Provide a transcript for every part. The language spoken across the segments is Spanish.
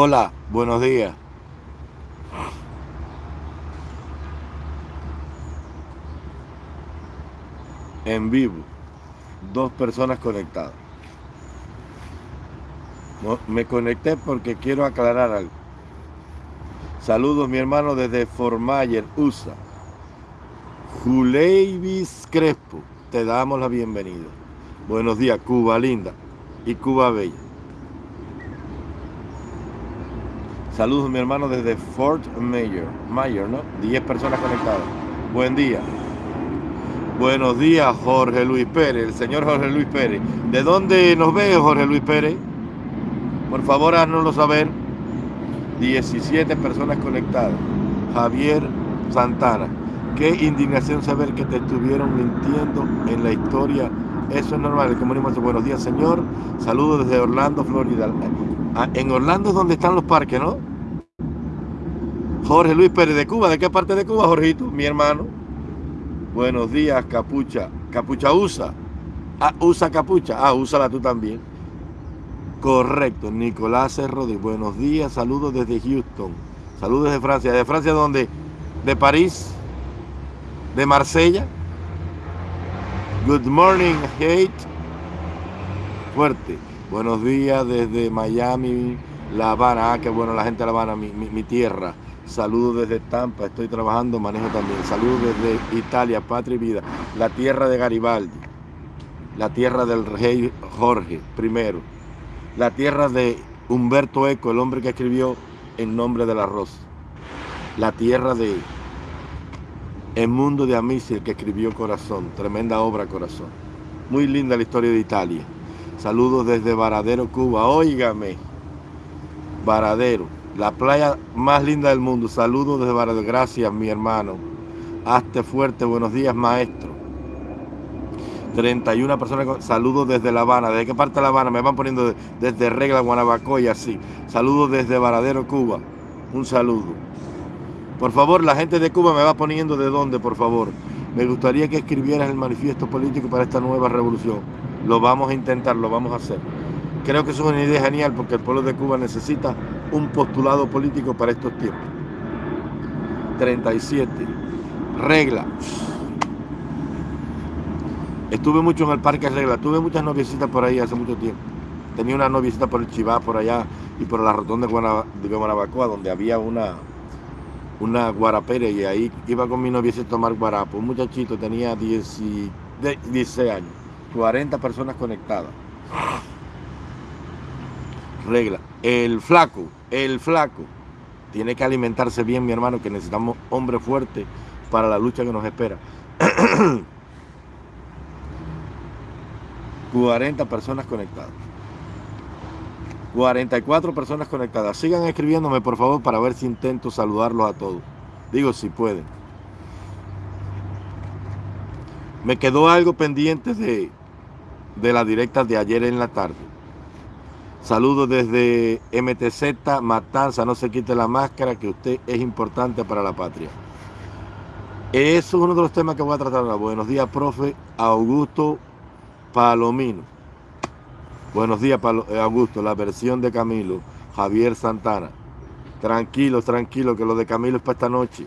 Hola, buenos días. En vivo, dos personas conectadas. Me conecté porque quiero aclarar algo. Saludos, mi hermano, desde Formayer, USA. Juleivis Crespo, te damos la bienvenida. Buenos días, Cuba linda y Cuba bella. Saludos, mi hermano, desde Fort Mayor, Mayor, ¿no? 10 personas conectadas. Buen día. Buenos días, Jorge Luis Pérez, el señor Jorge Luis Pérez. ¿De dónde nos ve, Jorge Luis Pérez? Por favor, haznoslo saber. 17 personas conectadas. Javier Santana. Qué indignación saber que te estuvieron mintiendo en la historia. Eso es normal. El comunismo buenos días, señor. Saludos desde Orlando, Florida. Ah, en Orlando es donde están los parques, ¿no? Jorge Luis Pérez de Cuba. ¿De qué parte de Cuba, Jorgito? Mi hermano. Buenos días, Capucha. Capucha usa. Ah, usa capucha. Ah, úsala tú también. Correcto, Nicolás Rodríguez. Buenos días, saludos desde Houston. Saludos desde Francia. ¿De Francia dónde? ¿De París? ¿De Marsella? Good morning, hate. Fuerte. Buenos días desde Miami, La Habana. Ah, qué bueno la gente de La Habana, mi, mi tierra. Saludos desde Tampa, estoy trabajando, manejo también. Saludos desde Italia, patria y vida. La tierra de Garibaldi. La tierra del rey Jorge I la tierra de Humberto Eco, el hombre que escribió En nombre del arroz. La tierra de El mundo de Amici, el que escribió Corazón. Tremenda obra, Corazón. Muy linda la historia de Italia. Saludos desde Varadero, Cuba. Óigame. Varadero, la playa más linda del mundo. Saludos desde Varadero. Gracias, mi hermano. Hazte fuerte. Buenos días, maestro. 31 personas, saludos desde La Habana. ¿Desde qué parte de La Habana? Me van poniendo desde Regla, Guanabacoa y así. Saludos desde Varadero, Cuba. Un saludo. Por favor, la gente de Cuba me va poniendo de dónde, por favor. Me gustaría que escribieras el manifiesto político para esta nueva revolución. Lo vamos a intentar, lo vamos a hacer. Creo que es una idea genial porque el pueblo de Cuba necesita un postulado político para estos tiempos. 37. Regla. Estuve mucho en el Parque Regla, tuve muchas noviecitas por ahí hace mucho tiempo. Tenía una noviecita por el Chivá, por allá, y por la rotonda de, Guanabacoa, donde había una, una guarapera, y ahí iba con mi noviecita a tomar guarapo. Un muchachito tenía 16 años, 40 personas conectadas. Regla, el flaco, el flaco, tiene que alimentarse bien, mi hermano, que necesitamos hombre fuerte para la lucha que nos espera. 40 personas conectadas. 44 personas conectadas. Sigan escribiéndome, por favor, para ver si intento saludarlos a todos. Digo, si pueden. Me quedó algo pendiente de, de la directa de ayer en la tarde. Saludos desde MTZ, Matanza, no se quite la máscara, que usted es importante para la patria. Eso es uno de los temas que voy a tratar ahora. Buenos días, profe. Augusto Palomino. Buenos días, eh, Augusto. La versión de Camilo. Javier Santana. Tranquilo, tranquilo, que lo de Camilo es para esta noche.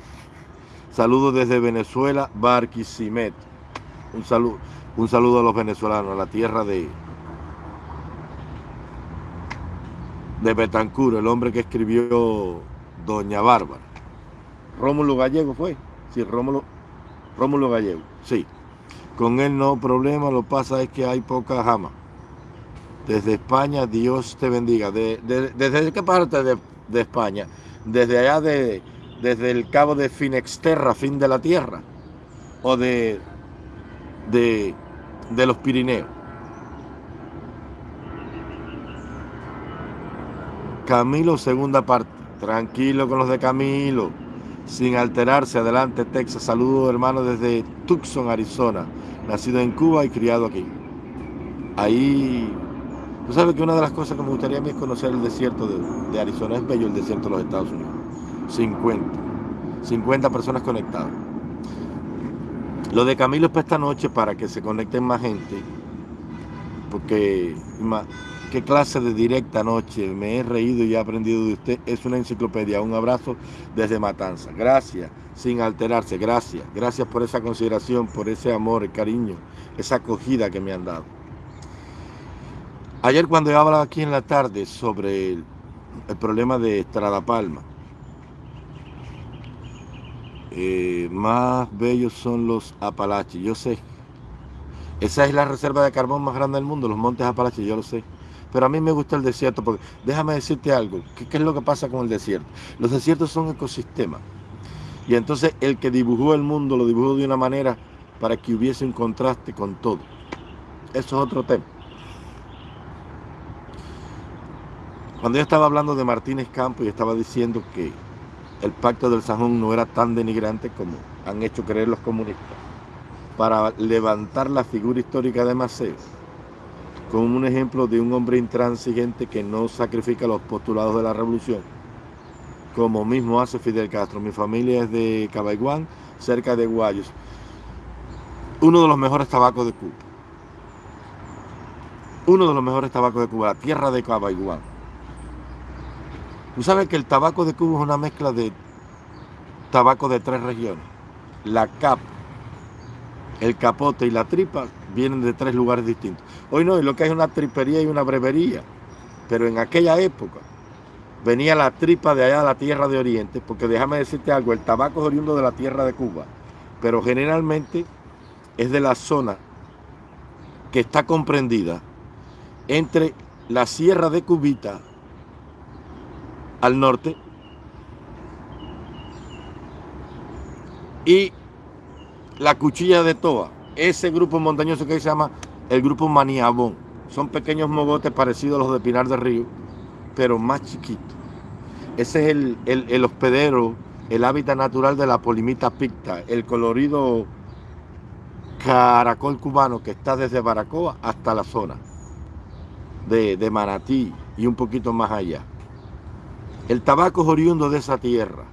Saludos desde Venezuela, Barquisimet. Un saludo, un saludo a los venezolanos, a la tierra de, de Betancur, el hombre que escribió Doña Bárbara. Rómulo Gallego fue. Sí, Rómulo, Rómulo Gallego, sí. Con él no problema, lo pasa es que hay poca jama. Desde España, Dios te bendiga. ¿Desde qué parte de, España? Desde allá, de, desde el cabo de Finexterra, fin de la tierra. O de, de, de los Pirineos. Camilo, segunda parte. Tranquilo con los de Camilo. Sin alterarse, adelante Texas. Saludos hermano desde Tucson, Arizona nacido en Cuba y criado aquí. Ahí, tú sabes que una de las cosas que me gustaría a mí es conocer el desierto de, Arizona. Es bello el desierto de los Estados Unidos. 50. 50 personas conectadas. Lo de Camilo es para esta noche para que se conecten más gente. Porque qué clase de directa noche. Me he reído y he aprendido de usted. Es una enciclopedia. Un abrazo desde Matanza. Gracias, sin alterarse. Gracias. Gracias por esa consideración, por ese amor, el cariño, esa acogida que me han dado. Ayer cuando he hablado aquí en la tarde sobre el, problema de Estrada Palma, eh, más bellos son los Apalaches, yo sé. Esa es la reserva de carbón más grande del mundo, los montes Apalaches, yo lo sé. Pero a mí me gusta el desierto porque déjame decirte algo, ¿qué, es lo que pasa con el desierto? Los desiertos son ecosistemas. Y entonces el que dibujó el mundo lo dibujó de una manera para que hubiese un contraste con todo. Eso es otro tema. Cuando yo estaba hablando de Martínez Campos y estaba diciendo que el pacto del Sajón no era tan denigrante como han hecho creer los comunistas, para levantar la figura histórica de Maceo como un ejemplo de un hombre intransigente que no sacrifica los postulados de la revolución, como mismo hace Fidel Castro. Mi familia es de Cabaiguán, cerca de Guayos, uno de los mejores tabacos de Cuba. Uno de los mejores tabacos de Cuba, la tierra de Cabaiguán. Tú sabes que el tabaco de Cuba es una mezcla de tabaco de tres regiones. La capa, el capote y la tripa vienen de tres lugares distintos. Hoy no, lo que es una tripería y una brevería. Pero en aquella época venía la tripa de allá de la tierra de Oriente, porque déjame decirte algo, el tabaco es oriundo de la tierra de Cuba, pero generalmente es de la zona que está comprendida entre la sierra de Cubita al norte y la cuchilla de Toa, ese grupo montañoso que se llama el grupo Maniabón. Son pequeños mogotes parecidos a los de Pinar del Río, pero más chiquitos. Ese es el, el, el hospedero, el hábitat natural de la polimita picta, el colorido caracol cubano que está desde Baracoa hasta la zona de, de Manatí y un poquito más allá. El tabaco es oriundo de esa tierra.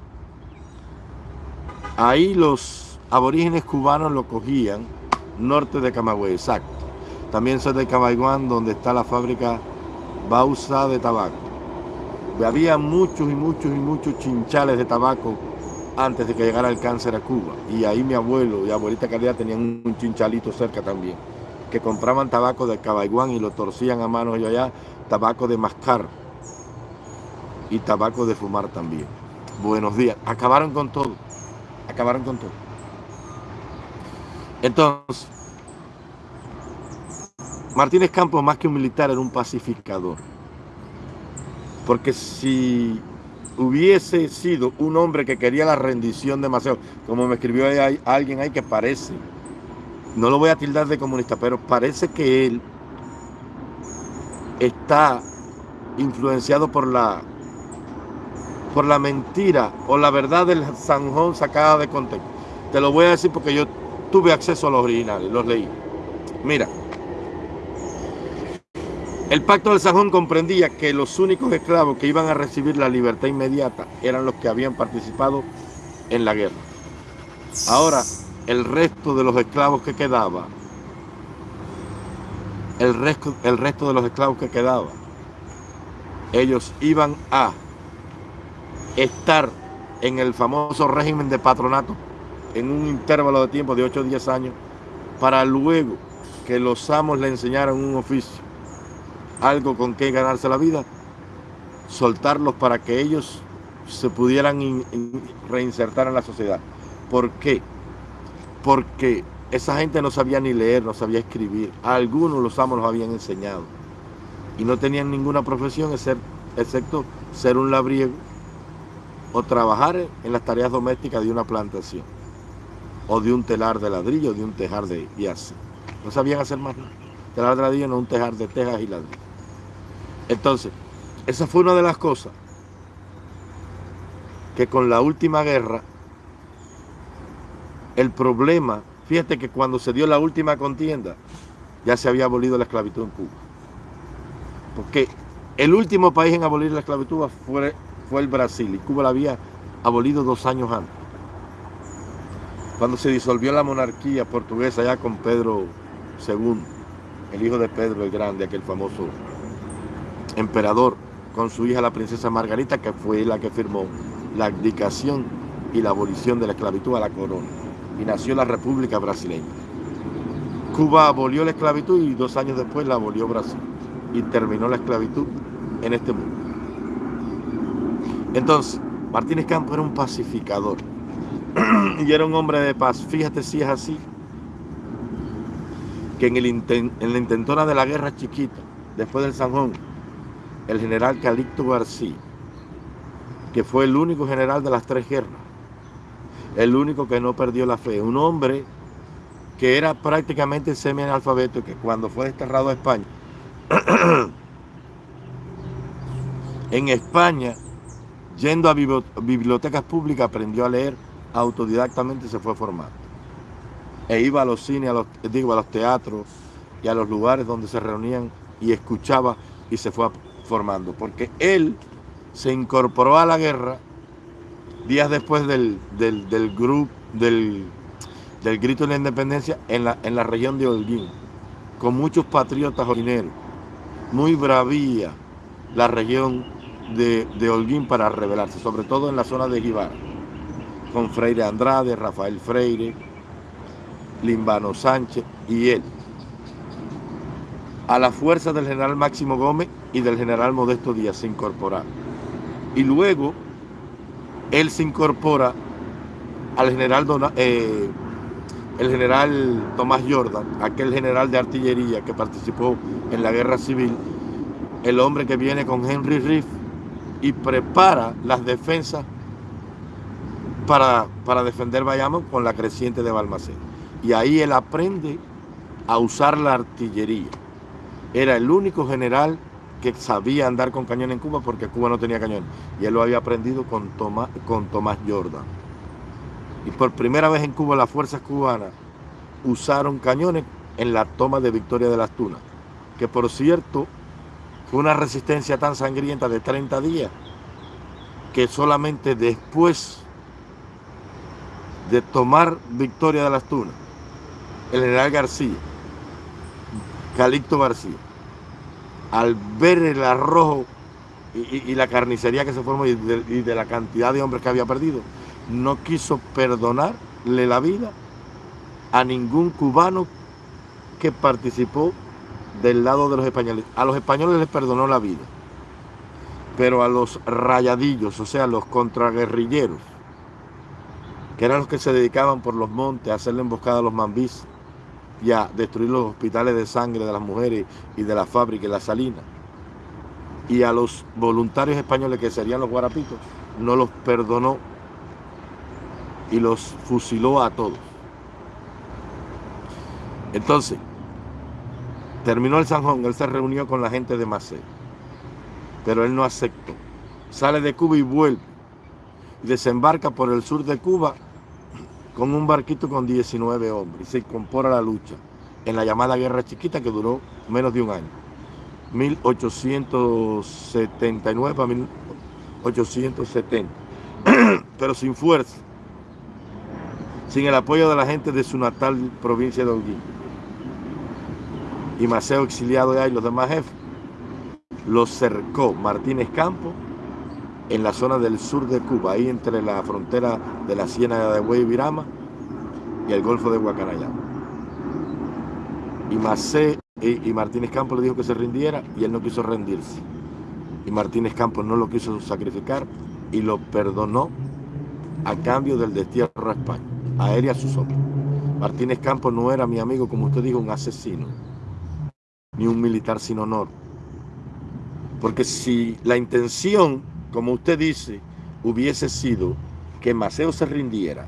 Ahí los aborígenes cubanos lo cogían norte de Camagüey, exacto. También soy de Cabaiguán, donde está la fábrica Bausa de tabaco. Había muchos y muchos y muchos chinchales de tabaco antes de que llegara el cáncer a Cuba. Y ahí mi abuelo y abuelita Calidad tenían un chinchalito cerca también, que compraban tabaco de Cabaiguán y lo torcían a manos y allá, tabaco de mascar y tabaco de fumar también. Buenos días. Acabaron con todo. Acabaron con todo. Entonces, Martínez Campos, más que un militar, era un pacificador. Porque si hubiese sido un hombre que quería la rendición demasiado, como me escribió ahí, alguien ahí que parece, no lo voy a tildar de comunista, pero parece que él está influenciado por la por la mentira o la verdad del Sanjón sacada de contexto. Te lo voy a decir porque yo tuve acceso a los originales, los leí. Mira, el pacto del Sanjón comprendía que los únicos esclavos que iban a recibir la libertad inmediata eran los que habían participado en la guerra. Ahora, el resto de los esclavos que quedaba, el resto, el resto de los esclavos que quedaba, ellos iban a estar en el famoso régimen de patronato en un intervalo de tiempo de 8 o 10 años para luego que los amos le enseñaran un oficio, algo con que ganarse la vida, soltarlos para que ellos se pudieran in, in, reinsertar en la sociedad. ¿Por qué? Porque esa gente no sabía ni leer, no sabía escribir. A algunos los amos los habían enseñado. Y no tenían ninguna profesión excepto ser un labriego o trabajar en las tareas domésticas de una plantación, o de un telar de ladrillo, de un tejar de y así. No sabían hacer más nada. Telar de ladrillo, no un tejar de tejas y ladrillo. Entonces, esa fue una de las cosas que con la última guerra, el problema, fíjate que cuando se dio la última contienda, ya se había abolido la esclavitud en Cuba. Porque el último país en abolir la esclavitud fue fue el Brasil y Cuba la había abolido dos años antes. Cuando se disolvió la monarquía portuguesa ya con Pedro II, el hijo de Pedro el Grande, aquel famoso emperador con su hija la princesa Margarita, que fue la que firmó la abdicación y la abolición de la esclavitud a la corona. Y nació la República Brasileña. Cuba abolió la esclavitud y dos años después la abolió Brasil. Y terminó la esclavitud en este mundo. Entonces, Martínez Campo era un pacificador y era un hombre de paz. Fíjate si es así, que en, el la intentona de la guerra chiquita, después del Sanjón, el general Calixto García, que fue el único general de las tres guerras, el único que no perdió la fe, un hombre que era prácticamente semi-analfabeto, que cuando fue desterrado a España, en España, yendo a bibliotecas públicas, aprendió a leer autodidactamente se fue formando. E iba a los cines, a los, digo, a los teatros y a los lugares donde se reunían y escuchaba y se fue formando. Porque él se incorporó a la guerra días después del, del, grupo, del, del, grito de la independencia en la, en la región de Holguín, con muchos patriotas orineros, muy bravía la región de, de Holguín para rebelarse, sobre todo en la zona de Gibar, con Freire Andrade, Rafael Freire, Limbano Sánchez y él, a la fuerza del general Máximo Gómez y del general Modesto Díaz se incorporaron. Y luego él se incorpora al general, eh, el general Tomás Jordan, aquel general de artillería que participó en la guerra civil, el hombre que viene con Henry Riff y prepara las defensas para, para defender Bayamo con la creciente de Balmaceda. Y ahí él aprende a usar la artillería. Era el único general que sabía andar con cañón en Cuba porque Cuba no tenía cañón. Y él lo había aprendido con Tomás, con Tomás Jordan. Y por primera vez en Cuba las fuerzas cubanas usaron cañones en la toma de Victoria de las Tunas. Que por cierto fue una resistencia tan sangrienta de 30 días que solamente después de tomar Victoria de las Tunas el general García, Calixto García, al ver el arrojo y, la carnicería que se formó y de, la cantidad de hombres que había perdido, no quiso perdonarle la vida a ningún cubano que participó del lado de los españoles. A los españoles les perdonó la vida, pero a los rayadillos, o sea, los contraguerrilleros, que eran los que se dedicaban por los montes a hacerle emboscada a los mambís, y a destruir los hospitales de sangre de las mujeres y de las fábricas y las salinas. Y a los voluntarios españoles que serían los guarapitos, no los perdonó y los fusiló a todos. Entonces, terminó el Sanjón, él se reunió con la gente de Macé, pero él no aceptó. Sale de Cuba y vuelve. Desembarca por el sur de Cuba con un barquito con 19 hombres y se incorpora a la lucha en la llamada Guerra Chiquita que duró menos de un año, 1879 a 1870, pero sin fuerza, sin el apoyo de la gente de su natal provincia de Holguín. Y Maceo exiliado de ahí, los demás jefes, los cercó Martínez Campo en la zona del sur de Cuba, ahí entre la frontera de la Ciénaga de Huey Virama y el Golfo de Guacanayama. Y Macé y, Martínez Campos le dijo que se rindiera y él no quiso rendirse. Y Martínez Campos no lo quiso sacrificar y lo perdonó a cambio del destierro a España, a él y a sus hombres. Martínez Campos no era mi amigo, como usted dijo, un asesino, ni un militar sin honor. Porque si la intención como usted dice, hubiese sido que Maceo se rindiera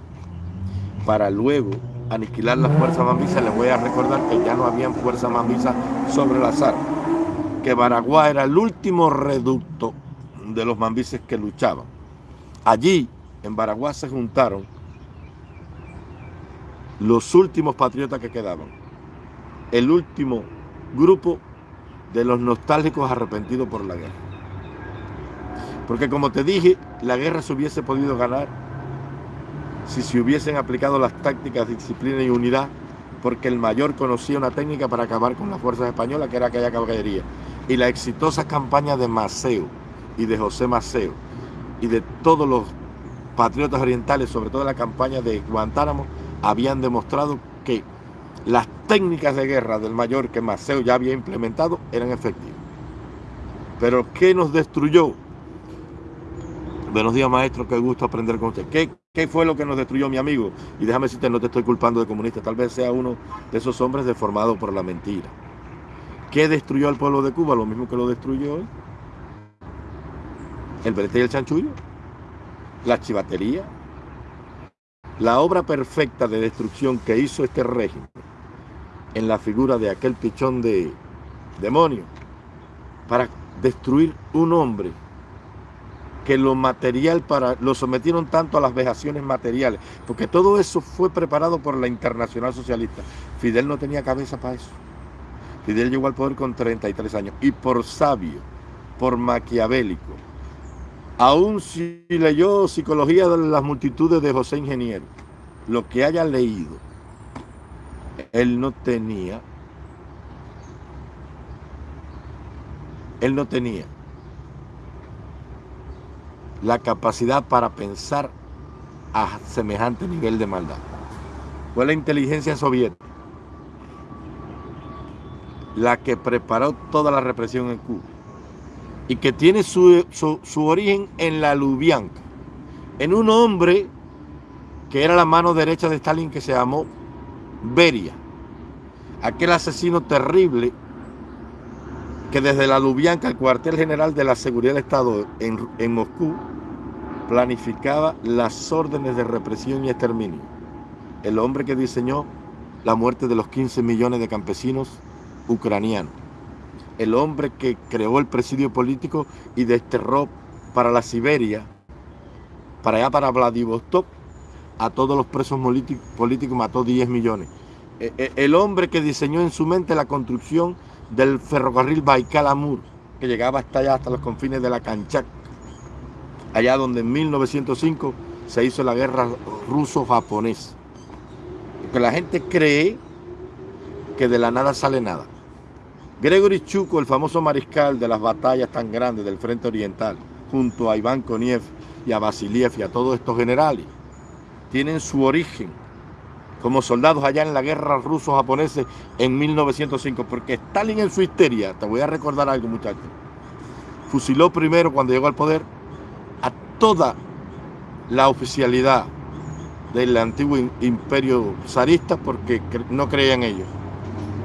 para luego aniquilar la fuerza mambisa, les voy a recordar que ya no habían fuerza mambisa sobre la zar, que Baraguá era el último reducto de los mambises que luchaban. Allí, en Baraguá, se juntaron los últimos patriotas que quedaban, el último grupo de los nostálgicos arrepentidos por la guerra. Porque como te dije, la guerra se hubiese podido ganar si se hubiesen aplicado las tácticas, disciplina y unidad, porque el mayor conocía una técnica para acabar con las fuerzas españolas, que era aquella caballería. y la exitosa campaña de Maceo y de José Maceo y de todos los patriotas orientales, sobre todo la campaña de Guantánamo, habían demostrado que las técnicas de guerra del mayor que Maceo ya había implementado eran efectivas. Pero ¿qué nos destruyó? Buenos días, maestro, qué gusto aprender con usted. ¿Qué, ¿Qué, fue lo que nos destruyó mi amigo? Y déjame decirte, no te estoy culpando de comunista, tal vez sea uno de esos hombres deformados por la mentira. ¿Qué destruyó al pueblo de Cuba? Lo mismo que lo destruyó hoy. El brete y el chanchullo. La chivatería. La obra perfecta de destrucción que hizo este régimen en la figura de aquel pichón de demonio para destruir un hombre que lo material para lo sometieron tanto a las vejaciones materiales, porque todo eso fue preparado por la Internacional Socialista. Fidel no tenía cabeza para eso. Fidel llegó al poder con 33 años y por sabio, por maquiavélico, aún si leyó Psicología de las multitudes de José Ingeniero, lo que haya leído, él no tenía, él no tenía la capacidad para pensar a semejante nivel de maldad. Fue la inteligencia soviética la que preparó toda la represión en Cuba y que tiene su, su, origen en la Lubyanka, en un hombre que era la mano derecha de Stalin que se llamó Beria, aquel asesino terrible que desde la Lubyanka, el cuartel general de la seguridad del Estado en, en Moscú, planificaba las órdenes de represión y exterminio. El hombre que diseñó la muerte de los 15 millones de campesinos ucranianos. El hombre que creó el presidio político y desterró para la Siberia, para allá para Vladivostok, a todos los presos políticos, mató 10 millones. E, e, el hombre que diseñó en su mente la construcción del ferrocarril Baikal-Amur, que llegaba hasta allá, hasta los confines de la Kanchak, allá donde en 1905 se hizo la guerra ruso-japonesa. Porque la gente cree que de la nada sale nada. Gregory Chuko, el famoso mariscal de las batallas tan grandes del Frente Oriental, junto a Iván Koniev y a Vasiliev y a todos estos generales, tienen su origen como soldados allá en la guerra ruso-japonesa en 1905, porque Stalin en su histeria, te voy a recordar algo muchachos, fusiló primero cuando llegó al poder a toda la oficialidad del antiguo imperio zarista porque no creían ellos.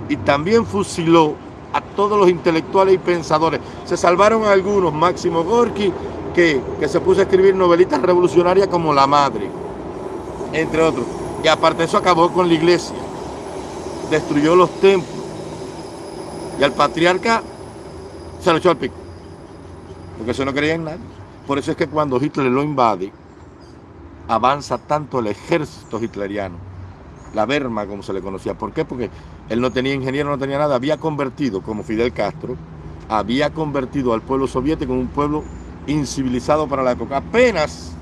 Y también fusiló a todos los intelectuales y pensadores. Se salvaron algunos, Máximo Gorky, que, que se puso a escribir novelitas revolucionarias como La Madre entre otros. Y aparte de eso acabó con la iglesia, destruyó los templos y al patriarca se lo echó al pico, porque eso no creía en nadie. Por eso es que cuando Hitler lo invade, avanza tanto el ejército hitleriano, la Wehrmacht como se le conocía. ¿Por qué? Porque él no tenía ingeniero, no tenía nada, había convertido, como Fidel Castro, había convertido al pueblo soviético en un pueblo incivilizado para la época. Apenas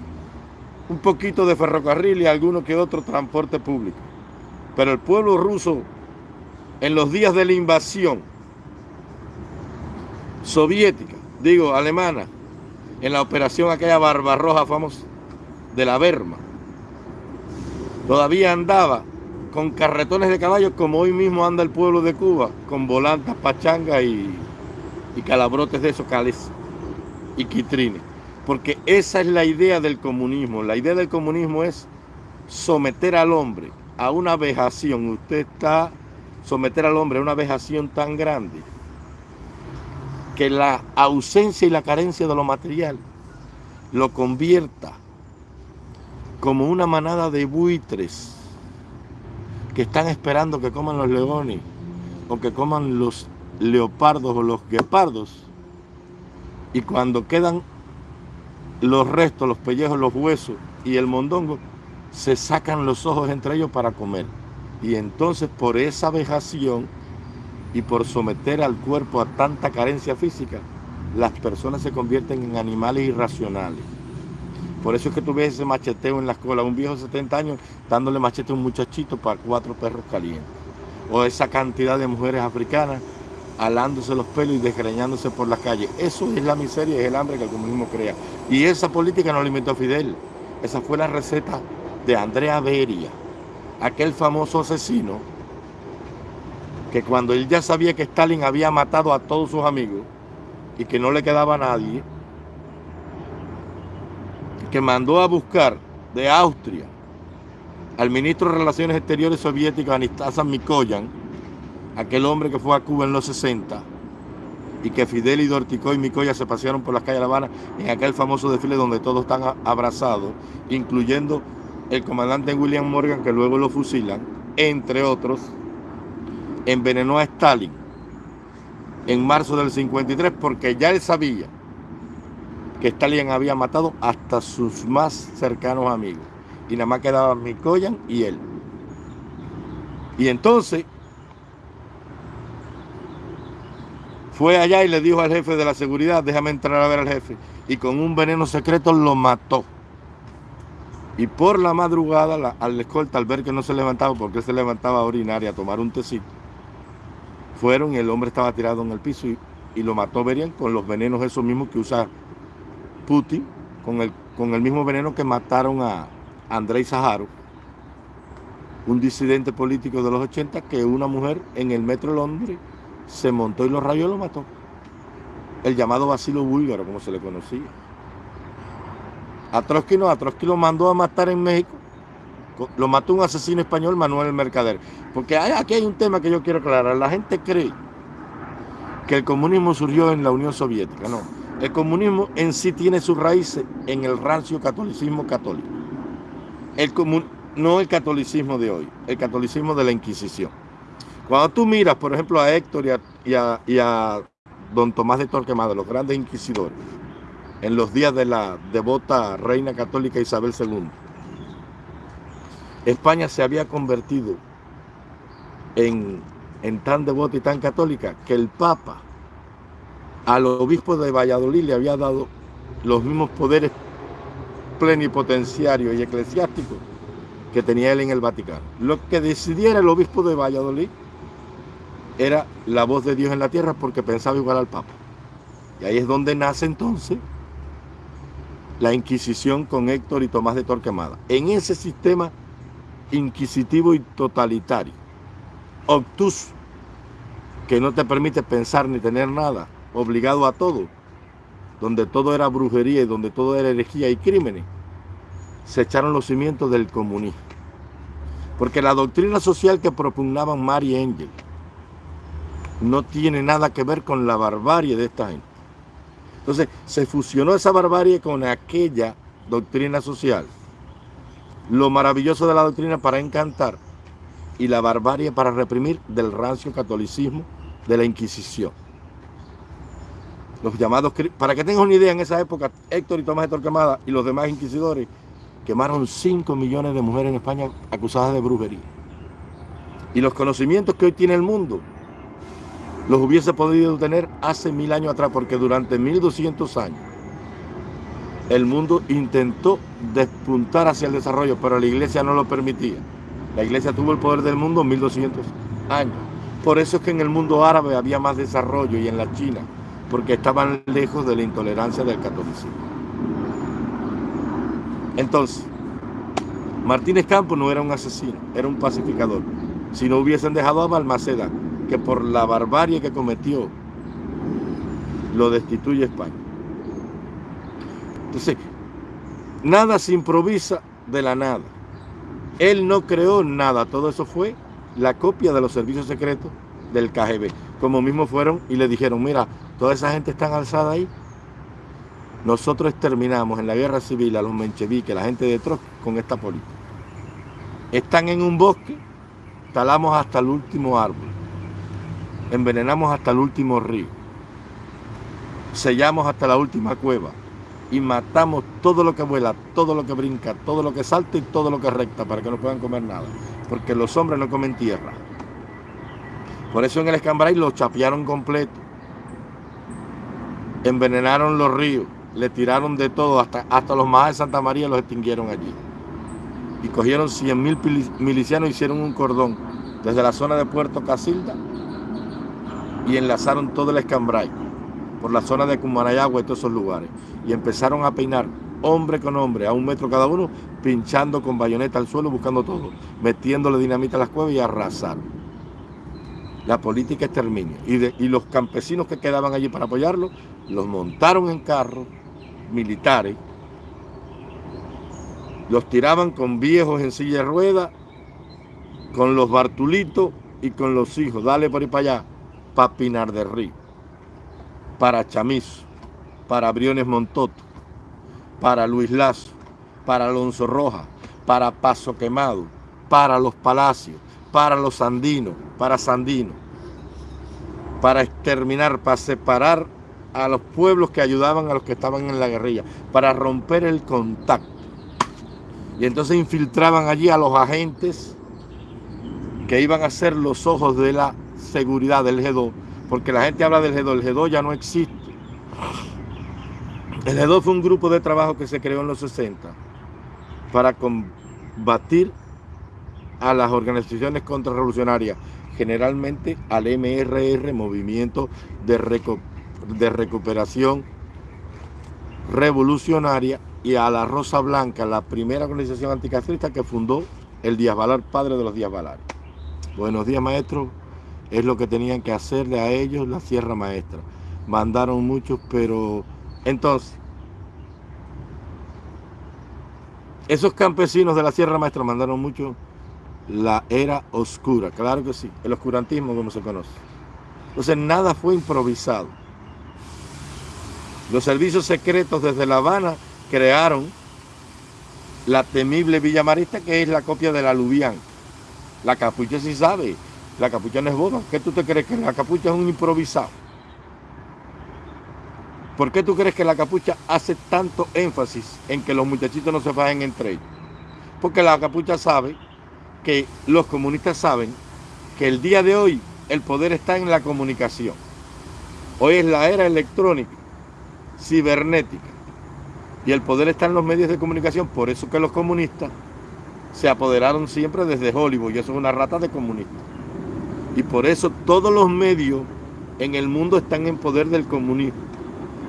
un poquito de ferrocarril y alguno que otro transporte público. Pero el pueblo ruso, en los días de la invasión soviética, digo, alemana, en la operación aquella Barbarroja famosa de la Berma, todavía andaba con carretones de caballos como hoy mismo anda el pueblo de Cuba, con volantas, pachangas y, y calabrotes de esos cales y quitrines. Porque esa es la idea del comunismo. La idea del comunismo es someter al hombre a una vejación. Usted está someter al hombre a una vejación tan grande que la ausencia y la carencia de lo material lo convierta como una manada de buitres que están esperando que coman los leones o que coman los leopardos o los guepardos y cuando quedan los restos, los pellejos, los huesos y el mondongo, se sacan los ojos entre ellos para comer. Y entonces por esa vejación y por someter al cuerpo a tanta carencia física, las personas se convierten en animales irracionales. Por eso es que tú ese macheteo en la escuela, un viejo de 70 años dándole machete a un muchachito para cuatro perros calientes. O esa cantidad de mujeres africanas alándose los pelos y desgreñándose por las calles. Eso es la miseria y es el hambre que el comunismo crea. Y esa política no la inventó Fidel. Esa fue la receta de Andrea Beria, aquel famoso asesino que cuando él ya sabía que Stalin había matado a todos sus amigos y que no le quedaba a nadie, que mandó a buscar de Austria al ministro de Relaciones Exteriores soviético Anastasa Mikoyan, aquel hombre que fue a Cuba en los 60, y que Fidel y Dorticó y Mikoyan se pasearon por las calles de La Habana en aquel famoso desfile donde todos están abrazados, incluyendo el comandante William Morgan, que luego lo fusilan, entre otros, envenenó a Stalin en marzo del 53 porque ya él sabía que Stalin había matado hasta sus más cercanos amigos. Y nada más quedaban Mikoyan y él. Y entonces fue allá y le dijo al jefe de la seguridad, déjame entrar a ver al jefe. Y con un veneno secreto lo mató. Y por la madrugada, al escolta, al ver que no se levantaba, porque se levantaba a orinar y a tomar un tecito, fueron y el hombre estaba tirado en el piso y, lo mató Berian con los venenos esos mismos que usa Putin, con el, mismo veneno que mataron a Andrei Saharo, un disidente político de los 80 que una mujer en el metro de Londres se montó y lo rayó y lo mató. El llamado Basilo Búlgaro, como se le conocía. A Trotsky no, a Trotsky lo mandó a matar en México. Lo mató un asesino español, Manuel Mercader. Porque aquí hay un tema que yo quiero aclarar. La gente cree que el comunismo surgió en la Unión Soviética. No, el comunismo en sí tiene sus raíces en el rancio catolicismo católico. El no el catolicismo de hoy, el catolicismo de la Inquisición. Cuando tú miras, por ejemplo, a Héctor y a, don Tomás de Torquemada, los grandes inquisidores, en los días de la devota reina católica Isabel II. España se había convertido en, tan devota y tan católica que el Papa al obispo de Valladolid le había dado los mismos poderes plenipotenciarios y eclesiásticos que tenía él en el Vaticano. Lo que decidiera el obispo de Valladolid era la voz de Dios en la tierra porque pensaba igual al Papa. Y ahí es donde nace entonces la Inquisición con Héctor y Tomás de Torquemada. En ese sistema inquisitivo y totalitario, obtuso, que no te permite pensar ni tener nada, obligado a todo, donde todo era brujería y donde todo era herejía y crímenes, se echaron los cimientos del comunismo. Porque la doctrina social que propugnaban Mary Engel no tiene nada que ver con la barbarie de esta gente. Entonces se fusionó esa barbarie con aquella doctrina social. Lo maravilloso de la doctrina para encantar y la barbarie para reprimir del rancio catolicismo de la Inquisición. Los llamados, para que tengan una idea, en esa época Héctor y Tomás de Torquemada y los demás inquisidores quemaron 5 millones de mujeres en España acusadas de brujería. Y los conocimientos que hoy tiene el mundo los hubiese podido tener hace mil años atrás, porque durante 1200 años el mundo intentó despuntar hacia el desarrollo, pero la iglesia no lo permitía. La iglesia tuvo el poder del mundo 1200 años. Por eso es que en el mundo árabe había más desarrollo y en la China, porque estaban lejos de la intolerancia del catolicismo. Entonces, Martínez Campos no era un asesino, era un pacificador. Si no hubiesen dejado a Balmaceda que por la barbarie que cometió lo destituye España. Entonces, nada se improvisa de la nada. Él no creó nada, todo eso fue la copia de los servicios secretos del KGB. Como mismo fueron y le dijeron, mira, toda esa gente está alzada ahí. Nosotros exterminamos en la guerra civil a los mencheviques, la gente de Trotsky, con esta política. Están en un bosque, talamos hasta el último árbol envenenamos hasta el último río, sellamos hasta la última cueva y matamos todo lo que vuela, todo lo que brinca, todo lo que salta y todo lo que recta para que no puedan comer nada, porque los hombres no comen tierra. Por eso en el Escambray lo chapearon completo, envenenaron los ríos, le tiraron de todo, hasta, hasta los más de Santa María los extinguieron allí. Y cogieron 100 mil milicianos y hicieron un cordón desde la zona de Puerto Casilda y enlazaron todo el escambray por la zona de Cumanayagua y todos esos lugares. Y empezaron a peinar hombre con hombre, a un metro cada uno, pinchando con bayoneta al suelo, buscando todo, metiéndole dinamita a las cuevas y arrasaron. La política exterminio. Y, y los campesinos que quedaban allí para apoyarlo, los montaron en carros militares, los tiraban con viejos en silla de ruedas, con los bartulitos y con los hijos. Dale por ahí para allá, para Pinar Río, para Chamizo, para Briones Montoto, para Luis Lazo, para Alonso Roja, para Paso Quemado, para Los Palacios, para Los Andinos, para Sandino, para exterminar, para separar a los pueblos que ayudaban a los que estaban en la guerrilla, para romper el contacto. Y entonces infiltraban allí a los agentes que iban a ser los ojos de la seguridad del G2, porque la gente habla del G2, el G2 ya no existe. El G2 fue un grupo de trabajo que se creó en los 60 para combatir a las organizaciones contrarrevolucionarias, generalmente al MRR, Movimiento de, de Recuperación Revolucionaria, y a la Rosa Blanca, la primera organización anticastrista que fundó el Díaz Valar, padre de los Díaz Valar. Buenos días, maestro. Es lo que tenían que hacerle a ellos la Sierra Maestra. Mandaron muchos, pero entonces, esos campesinos de la Sierra Maestra mandaron mucho la era oscura, claro que sí, el oscurantismo como se conoce. Entonces nada fue improvisado. Los servicios secretos desde La Habana crearon la temible Villa Marista, que es la copia de la Lubián. La capucha sí sabe, la capucha no es boda. ¿Qué tú te crees que la capucha es un improvisado? ¿Por qué tú crees que la capucha hace tanto énfasis en que los muchachitos no se fajen entre ellos? Porque la capucha sabe que los comunistas saben que el día de hoy el poder está en la comunicación. Hoy es la era electrónica, cibernética, y el poder está en los medios de comunicación. Por eso que los comunistas se apoderaron siempre desde Hollywood, y eso es una rata de comunistas. Y por eso todos los medios en el mundo están en poder del comunismo.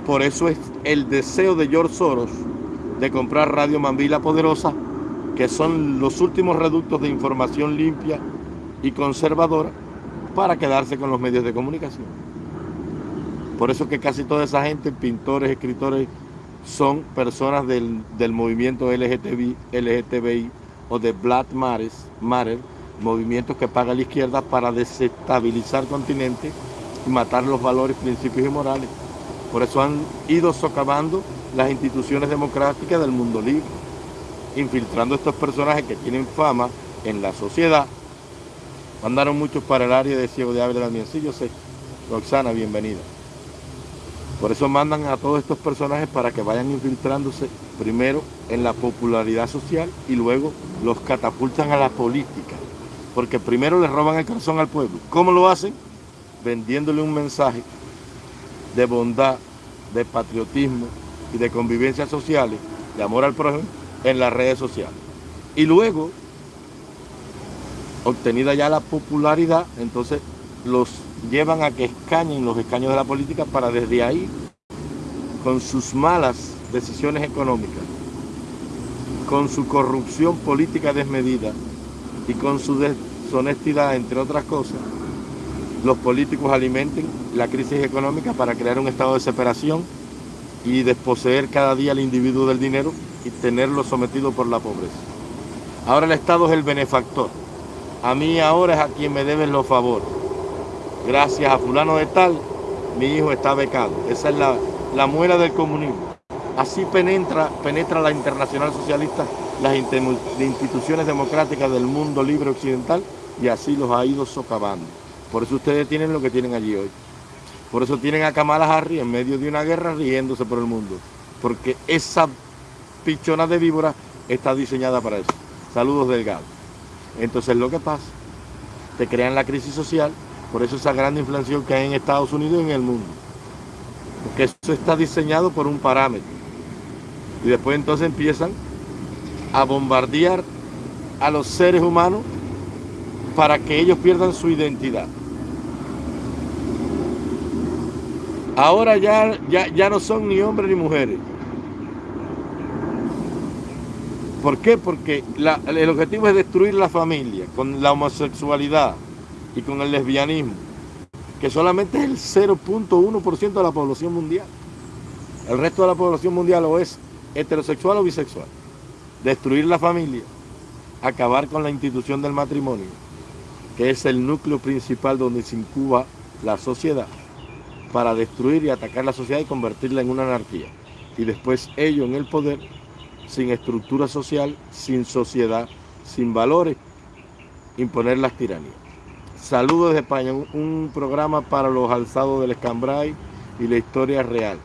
Por eso es el deseo de George Soros de comprar Radio Mambila Poderosa, que son los últimos reductos de información limpia y conservadora para quedarse con los medios de comunicación. Por eso que casi toda esa gente, pintores, escritores, son personas del, movimiento LGTBI, LGTBI o de Black Matter, movimientos que paga la izquierda para desestabilizar continente y matar los valores, principios y morales. Por eso han ido socavando las instituciones democráticas del mundo libre, infiltrando estos personajes que tienen fama en la sociedad. Mandaron muchos para el área de Ciego de Ávila también. Sí, yo sé. Roxana, bienvenida. Por eso mandan a todos estos personajes para que vayan infiltrándose primero en la popularidad social y luego los catapultan a la política. Porque primero le roban el corazón al pueblo. ¿Cómo lo hacen? Vendiéndole un mensaje de bondad, de patriotismo y de convivencia sociales, de amor al prójimo, en las redes sociales. Y luego, obtenida ya la popularidad, entonces los llevan a que escañen los escaños de la política para desde ahí, con sus malas decisiones económicas, con su corrupción política desmedida y con su deshonestidad, entre otras cosas, los políticos alimenten la crisis económica para crear un estado de separación y desposeer cada día al individuo del dinero y tenerlo sometido por la pobreza. Ahora el Estado es el benefactor. A mí ahora es a quien me deben los favores gracias a fulano de tal, mi hijo está becado. Esa es la, la muela del comunismo. Así penetra, penetra la internacional socialista las instituciones democráticas del mundo libre occidental y así los ha ido socavando. Por eso ustedes tienen lo que tienen allí hoy. Por eso tienen a Kamala Harris en medio de una guerra riéndose por el mundo. Porque esa pichona de víbora está diseñada para eso. Saludos delgados. Entonces lo que pasa, te crean la crisis social por eso esa gran inflación que hay en Estados Unidos y en el mundo. Porque eso está diseñado por un parámetro. Y después entonces empiezan a bombardear a los seres humanos para que ellos pierdan su identidad. Ahora ya, ya, ya no son ni hombres ni mujeres. ¿Por qué? Porque el objetivo es destruir la familia con la homosexualidad y con el lesbianismo, que solamente es el 0.1% de la población mundial. El resto de la población mundial o es heterosexual o bisexual. Destruir la familia, acabar con la institución del matrimonio, que es el núcleo principal donde se incuba la sociedad, para destruir y atacar la sociedad y convertirla en una anarquía. Y después ellos en el poder sin estructura social, sin sociedad, sin valores, imponer las tiranías. Saludos desde España, un, programa para los alzados del Escambray y la historia real.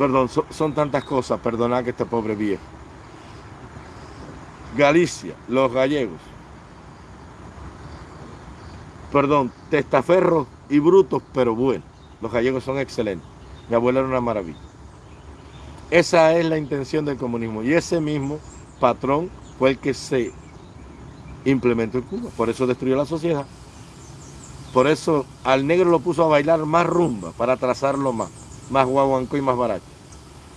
Perdón, son tantas cosas, perdonad que este pobre viejo. Galicia, los gallegos. Perdón, testaferros y brutos, pero bueno. Los gallegos son excelentes. Mi abuela era una maravilla. Esa es la intención del comunismo. Y ese mismo patrón fue el que se implementó en Cuba. Por eso destruyó la sociedad. Por eso al negro lo puso a bailar más rumba, para trazarlo más, más guaguancó y más barato.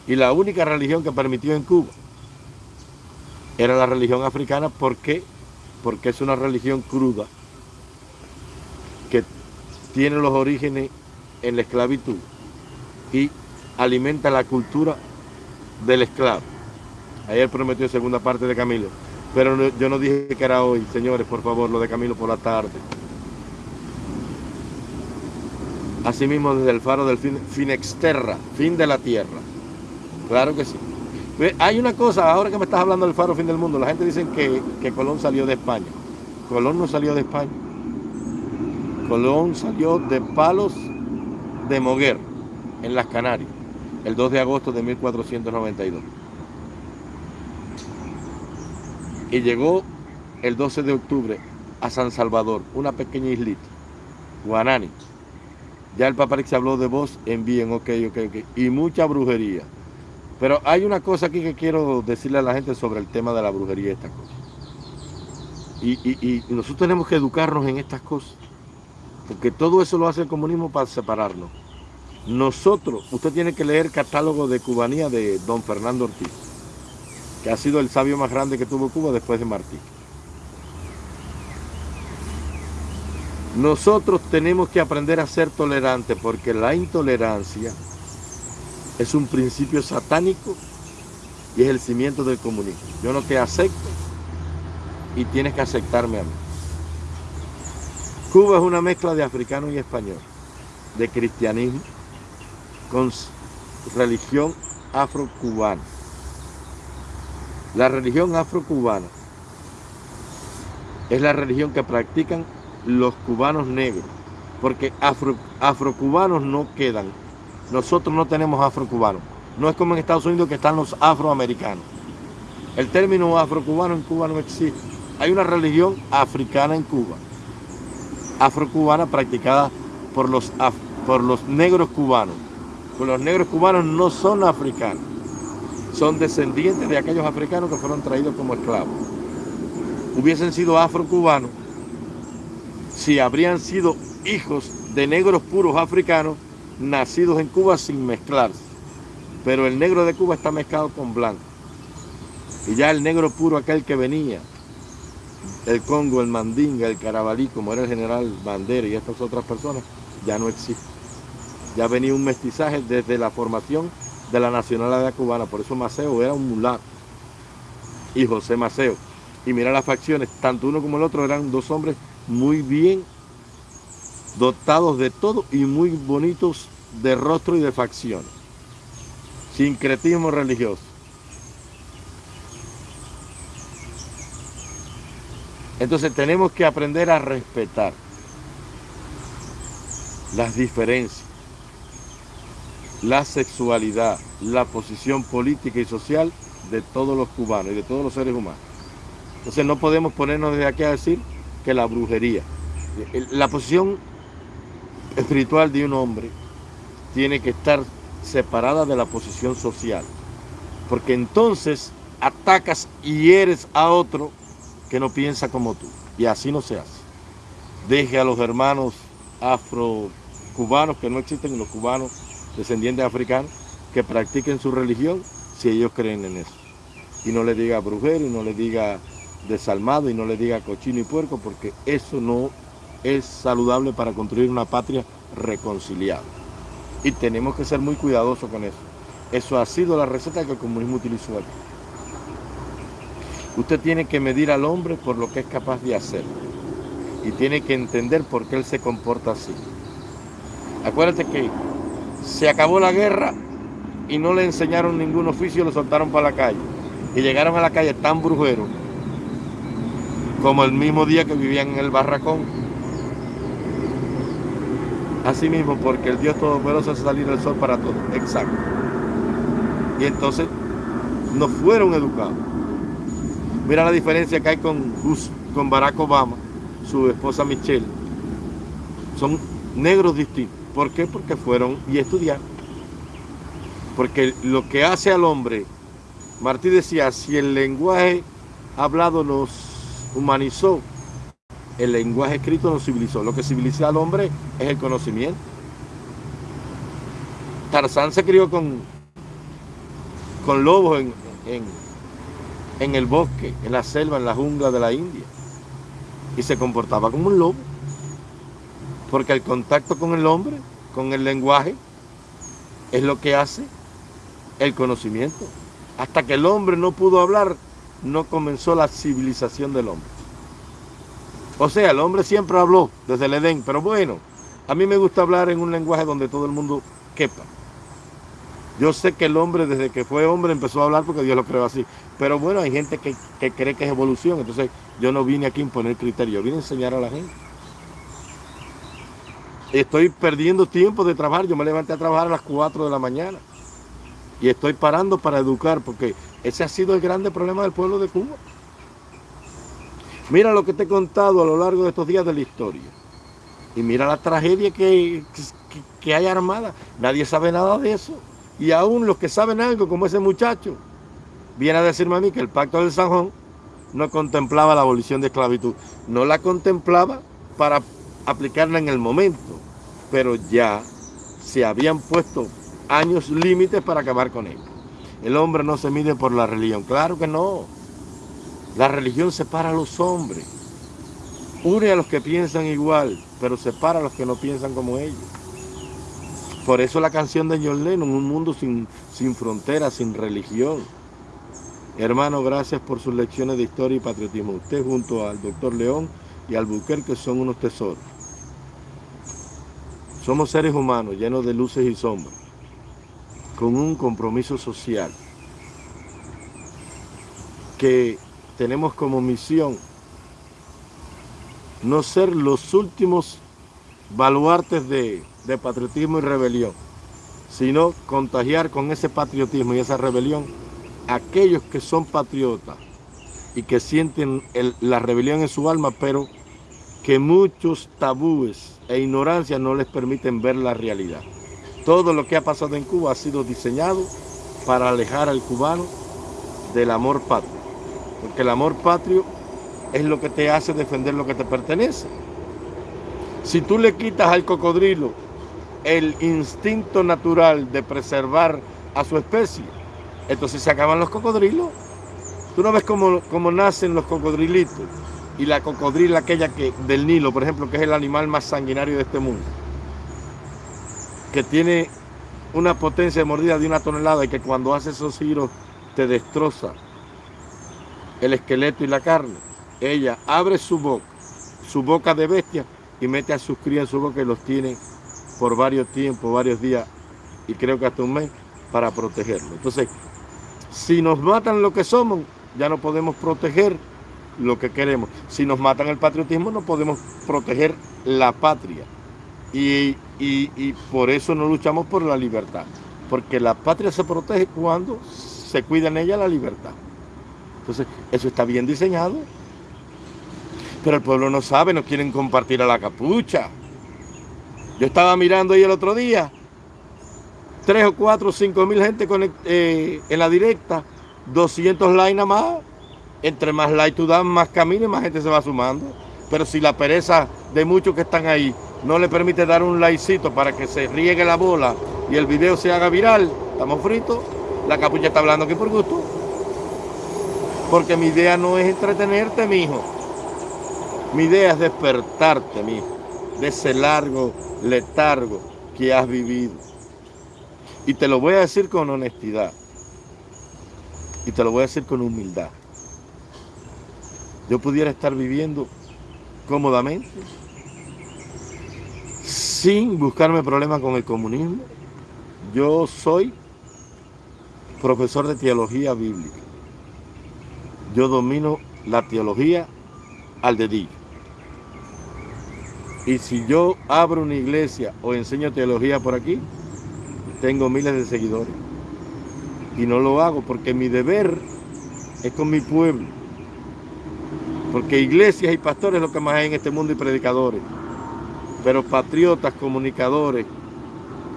Y la única religión que permitió en Cuba era la religión africana. ¿Por qué? Porque es una religión cruda que tiene los orígenes en la esclavitud y alimenta la cultura del esclavo. Ayer prometió segunda parte de Camilo. Pero yo no dije que era hoy, señores, por favor, lo de Camilo por la tarde. Asimismo, desde el faro del fin, fin exterra, fin de la tierra. Claro que sí. Hay una cosa, ahora que me estás hablando del faro fin del mundo, la gente dice que, que Colón salió de España. Colón no salió de España. Colón salió de Palos de Moguer, en las Canarias el 2 de agosto de 1492. Y llegó el 12 de octubre a San Salvador, una pequeña islita, Guanani. Ya el se habló de vos en bien, ok, ok, ok. Y mucha brujería. Pero hay una cosa aquí que quiero decirle a la gente sobre el tema de la brujería y estas cosas. y nosotros tenemos que educarnos en estas cosas. Porque todo eso lo hace el comunismo para separarnos. Nosotros, usted tiene que leer el catálogo de cubanía de don Fernando Ortiz, que ha sido el sabio más grande que tuvo Cuba después de Martí. Nosotros tenemos que aprender a ser tolerantes porque la intolerancia es un principio satánico y es el cimiento del comunismo. Yo no te acepto y tienes que aceptarme a mí. Cuba es una mezcla de africano y español, de cristianismo, con religión afrocubana. La religión afrocubana es la religión que practican los cubanos negros, porque afro, afrocubanos no quedan. Nosotros no tenemos afrocubanos. No es como en Estados Unidos que están los afroamericanos. El término afrocubano en Cuba no existe. Hay una religión africana en Cuba, afrocubana practicada por los, por los negros cubanos los negros cubanos no son africanos, son descendientes de aquellos africanos que fueron traídos como esclavos. Hubiesen sido afrocubanos si habrían sido hijos de negros puros africanos nacidos en Cuba sin mezclarse. Pero el negro de Cuba está mezclado con blanco. Y ya el negro puro, aquel que venía, el Congo, el Mandinga, el Carabalí, como era el general Bandera y estas otras personas, ya no existe ya venía un mestizaje desde la formación de la nacionalidad cubana. Por eso Maceo era un mulato y José Maceo. Y mira las facciones, tanto uno como el otro eran dos hombres muy bien dotados de todo y muy bonitos de rostro y de facciones. Sincretismo religioso. Entonces tenemos que aprender a respetar las diferencias la sexualidad, la posición política y social de todos los cubanos y de todos los seres humanos. Entonces no podemos ponernos desde aquí a decir que la brujería, la posición espiritual de un hombre tiene que estar separada de la posición social, porque entonces atacas y eres a otro que no piensa como tú, y así no se hace. Deje a los hermanos afro cubanos que no existen, los cubanos descendientes africanos, que practiquen su religión si ellos creen en eso. Y no le diga brujero, y no le diga desalmado, y no le diga cochino y puerco, porque eso no es saludable para construir una patria reconciliada. Y tenemos que ser muy cuidadosos con eso. Eso ha sido la receta que el comunismo utilizó aquí. Usted tiene que medir al hombre por lo que es capaz de hacer. Y tiene que entender por qué él se comporta así. Acuérdate que se acabó la guerra y no le enseñaron ningún oficio, lo soltaron para la calle. Y llegaron a la calle tan brujeros como el mismo día que vivían en el barracón. Así mismo, porque el Dios Todopoderoso hace salir el sol para todos. Exacto. Y entonces no fueron educados. Mira la diferencia que hay con, con Barack Obama, su esposa Michelle. Son negros distintos. ¿Por qué? Porque fueron y estudiaron. Porque lo que hace al hombre, Martí decía, si el lenguaje hablado nos humanizó, el lenguaje escrito nos civilizó. Lo que civiliza al hombre es el conocimiento. Tarzán se crió con, con lobos en, en, en el bosque, en la selva, en la jungla de la India. Y se comportaba como un lobo. Porque el contacto con el hombre, con el lenguaje, es lo que hace el conocimiento. Hasta que el hombre no pudo hablar, no comenzó la civilización del hombre. O sea, el hombre siempre habló desde el Edén, pero bueno, a mí me gusta hablar en un lenguaje donde todo el mundo quepa. Yo sé que el hombre desde que fue hombre empezó a hablar porque Dios lo creó así. Pero bueno, hay gente que, que cree que es evolución. Entonces yo no vine aquí a imponer criterio, vine a enseñar a la gente estoy perdiendo tiempo de trabajar. Yo me levanté a trabajar a las 4 de la mañana. Y estoy parando para educar, porque ese ha sido el grande problema del pueblo de Cuba. Mira lo que te he contado a lo largo de estos días de la historia. Y mira la tragedia que, que, hay armada. Nadie sabe nada de eso. Y aún los que saben algo, como ese muchacho, viene a decirme a mí que el pacto del Sanjón no contemplaba la abolición de esclavitud. No la contemplaba para aplicarla en el momento, pero ya se habían puesto años límites para acabar con ella. El hombre no se mide por la religión, claro que no. La religión separa a los hombres, une a los que piensan igual, pero separa a los que no piensan como ellos. Por eso la canción de John Lennon, un mundo sin, sin fronteras, sin religión. Hermano, gracias por sus lecciones de historia y patriotismo. Usted junto al doctor León y al que son unos tesoros. Somos seres humanos llenos de luces y sombras, con un compromiso social que tenemos como misión no ser los últimos baluartes de, patriotismo y rebelión, sino contagiar con ese patriotismo y esa rebelión aquellos que son patriotas y que sienten la rebelión en su alma, pero que muchos tabúes e ignorancia no les permiten ver la realidad. Todo lo que ha pasado en Cuba ha sido diseñado para alejar al cubano del amor patrio. Porque el amor patrio es lo que te hace defender lo que te pertenece. Si tú le quitas al cocodrilo el instinto natural de preservar a su especie, entonces se acaban los cocodrilos. Tú no ves cómo, cómo nacen los cocodrilitos y la cocodrila aquella que, del Nilo, por ejemplo, que es el animal más sanguinario de este mundo, que tiene una potencia de mordida de una tonelada y que cuando hace esos giros te destroza el esqueleto y la carne. Ella abre su boca, su boca de bestia, y mete a sus crías en su boca y los tiene por varios tiempos, varios días, y creo que hasta un mes, para protegerlo. Entonces, si nos matan lo que somos, ya no podemos proteger lo que queremos. Si nos matan el patriotismo no podemos proteger la patria. Y, por eso no luchamos por la libertad. Porque la patria se protege cuando se cuida en ella la libertad. Entonces, eso está bien diseñado. Pero el pueblo no sabe, no quieren compartir a la capucha. Yo estaba mirando ahí el otro día, tres o cuatro, cinco mil gente eh, en la directa, 200 likes nada más entre más like tú das, más camino y más gente se va sumando. Pero si la pereza de muchos que están ahí no le permite dar un laicito para que se riegue la bola y el video se haga viral, estamos fritos. La capucha está hablando aquí por gusto. Porque mi idea no es entretenerte, mi hijo. Mi idea es despertarte, mi hijo, de ese largo letargo que has vivido. Y te lo voy a decir con honestidad. Y te lo voy a decir con humildad. Yo pudiera estar viviendo cómodamente sin buscarme problemas con el comunismo. Yo soy profesor de teología bíblica. Yo domino la teología al dedillo. Y si yo abro una iglesia o enseño teología por aquí, tengo miles de seguidores. Y no lo hago porque mi deber es con mi pueblo. Porque iglesias y pastores es lo que más hay en este mundo y predicadores. Pero patriotas, comunicadores,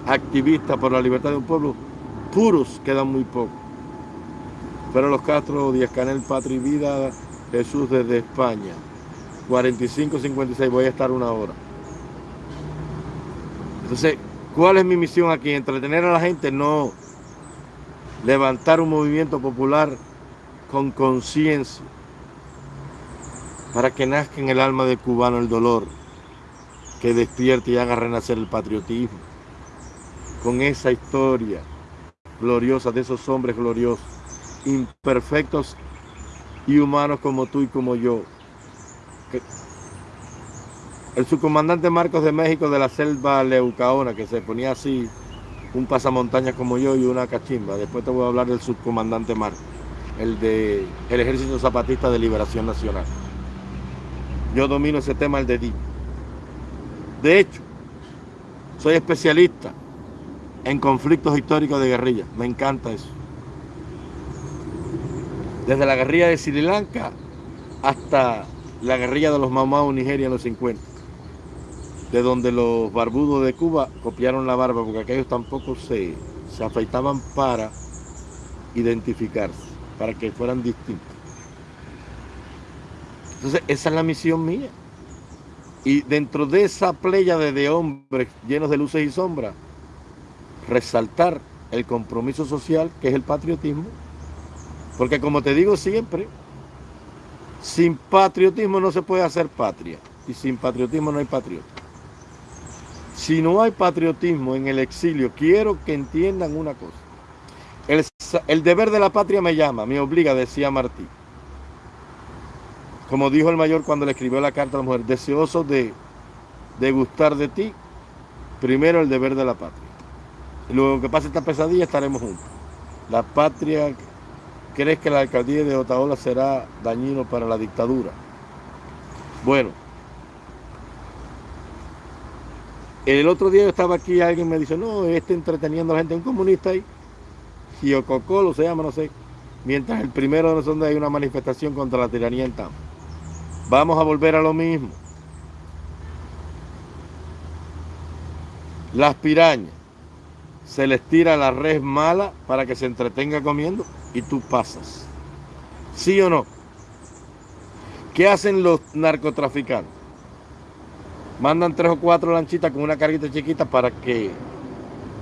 activistas por la libertad de un pueblo, puros quedan muy pocos. Pero los Castro, Díaz Canel, Patria y Vida, Jesús desde España. 45-56, voy a estar una hora. Entonces, ¿cuál es mi misión aquí? Entretener a la gente, no levantar un movimiento popular con conciencia para que nazca en el alma del cubano el dolor, que despierte y haga renacer el patriotismo, con esa historia gloriosa de esos hombres gloriosos, imperfectos y humanos como tú y como yo, el subcomandante Marcos de México de la selva Leucaona, que se ponía así, un pasamontañas como yo y una cachimba. Después te voy a hablar del subcomandante Marcos, el de el Ejército Zapatista de Liberación Nacional. Yo domino ese tema el dedillo. De hecho, soy especialista en conflictos históricos de guerrilla. Me encanta eso. Desde la guerrilla de Sri Lanka hasta la guerrilla de los Mamau Nigeria en los 50, de donde los barbudos de Cuba copiaron la barba, porque aquellos tampoco se, se afeitaban para identificarse, para que fueran distintos. Entonces, esa es la misión mía. Y dentro de esa playa de hombres llenos de luces y sombras, resaltar el compromiso social, que es el patriotismo, porque como te digo siempre, sin patriotismo no se puede hacer patria. Y sin patriotismo no hay patriota. Si no hay patriotismo en el exilio, quiero que entiendan una cosa. El, deber de la patria me llama, me obliga, decía Martí. Como dijo el mayor cuando le escribió la carta a la mujer, deseoso de, de gustar de ti, primero el deber de la patria. Luego que pase esta pesadilla estaremos juntos. La patria ¿Crees que la alcaldía de Otaola será dañino para la dictadura? Bueno, el otro día yo estaba aquí y alguien me dice, no, este entreteniendo a la gente, un comunista ahí, Giococolo se llama, no sé, mientras el primero de nosotros hay una manifestación contra la tiranía en Tampa. Vamos a volver a lo mismo. Las pirañas, se les tira la red mala para que se entretenga comiendo y tú pasas. ¿Sí o no? ¿Qué hacen los narcotraficantes? Mandan tres o cuatro lanchitas con una carguita chiquita para que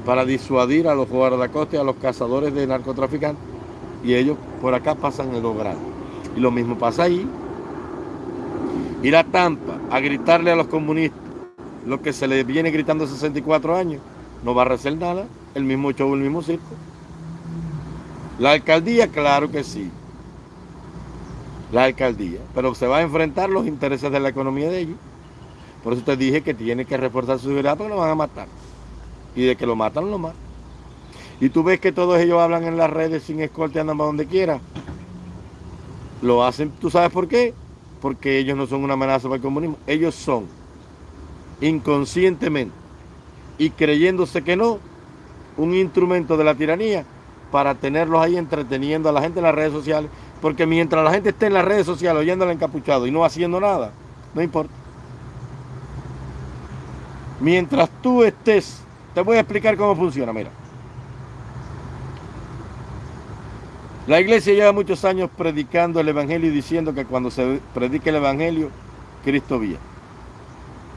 para disuadir a los guardacostas y a los cazadores de narcotraficantes y ellos por acá pasan el grande. Y lo mismo pasa ahí. Ir a Tampa a gritarle a los comunistas lo que se les viene gritando 64 años no va a hacer nada, el mismo show, el mismo circo. La alcaldía, claro que sí. La alcaldía, pero se va a enfrentar los intereses de la economía de ellos. Por eso te dije que tiene que reforzar su seguridad porque lo van a matar. Y de que lo matan, lo matan. Y tú ves que todos ellos hablan en las redes sin escolta y andan para donde quiera. Lo hacen, ¿tú sabes por qué? Porque ellos no son una amenaza para el comunismo. Ellos son inconscientemente y creyéndose que no, un instrumento de la tiranía para tenerlos ahí entreteniendo a la gente en las redes sociales, porque mientras la gente esté en las redes sociales oyendo al encapuchado y no haciendo nada, no importa. Mientras tú estés, te voy a explicar cómo funciona, mira. La iglesia lleva muchos años predicando el evangelio y diciendo que cuando se predique el evangelio, Cristo viene.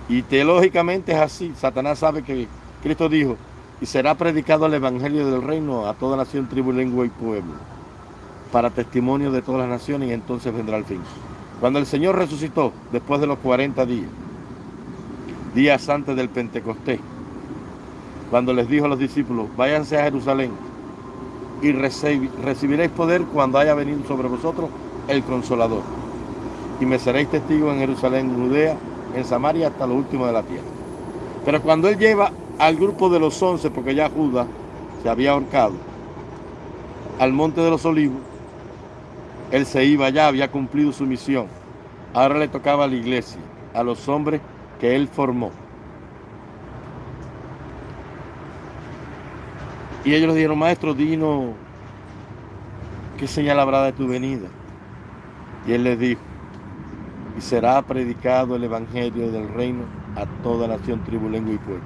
Y teológicamente es así. Satanás sabe que Cristo dijo, y será predicado el Evangelio del Reino a toda nación, tribu, lengua y pueblo, para testimonio de todas las naciones y entonces vendrá el fin. Cuando el Señor resucitó, después de los 40 días, días antes del Pentecostés, cuando les dijo a los discípulos, váyanse a Jerusalén y recibiréis poder cuando haya venido sobre vosotros el Consolador. Y me seréis testigos en Jerusalén, Judea, en Samaria, hasta lo último de la tierra. Pero cuando él lleva al grupo de los once, porque ya Judas se había ahorcado, al monte de los olivos, él se iba ya, había cumplido su misión. Ahora le tocaba a la iglesia, a los hombres que él formó. Y ellos le dijeron, maestro, dino, ¿qué señal habrá de tu venida? Y él les dijo, y será predicado el evangelio del reino a toda nación, tribu, lengua y pueblo,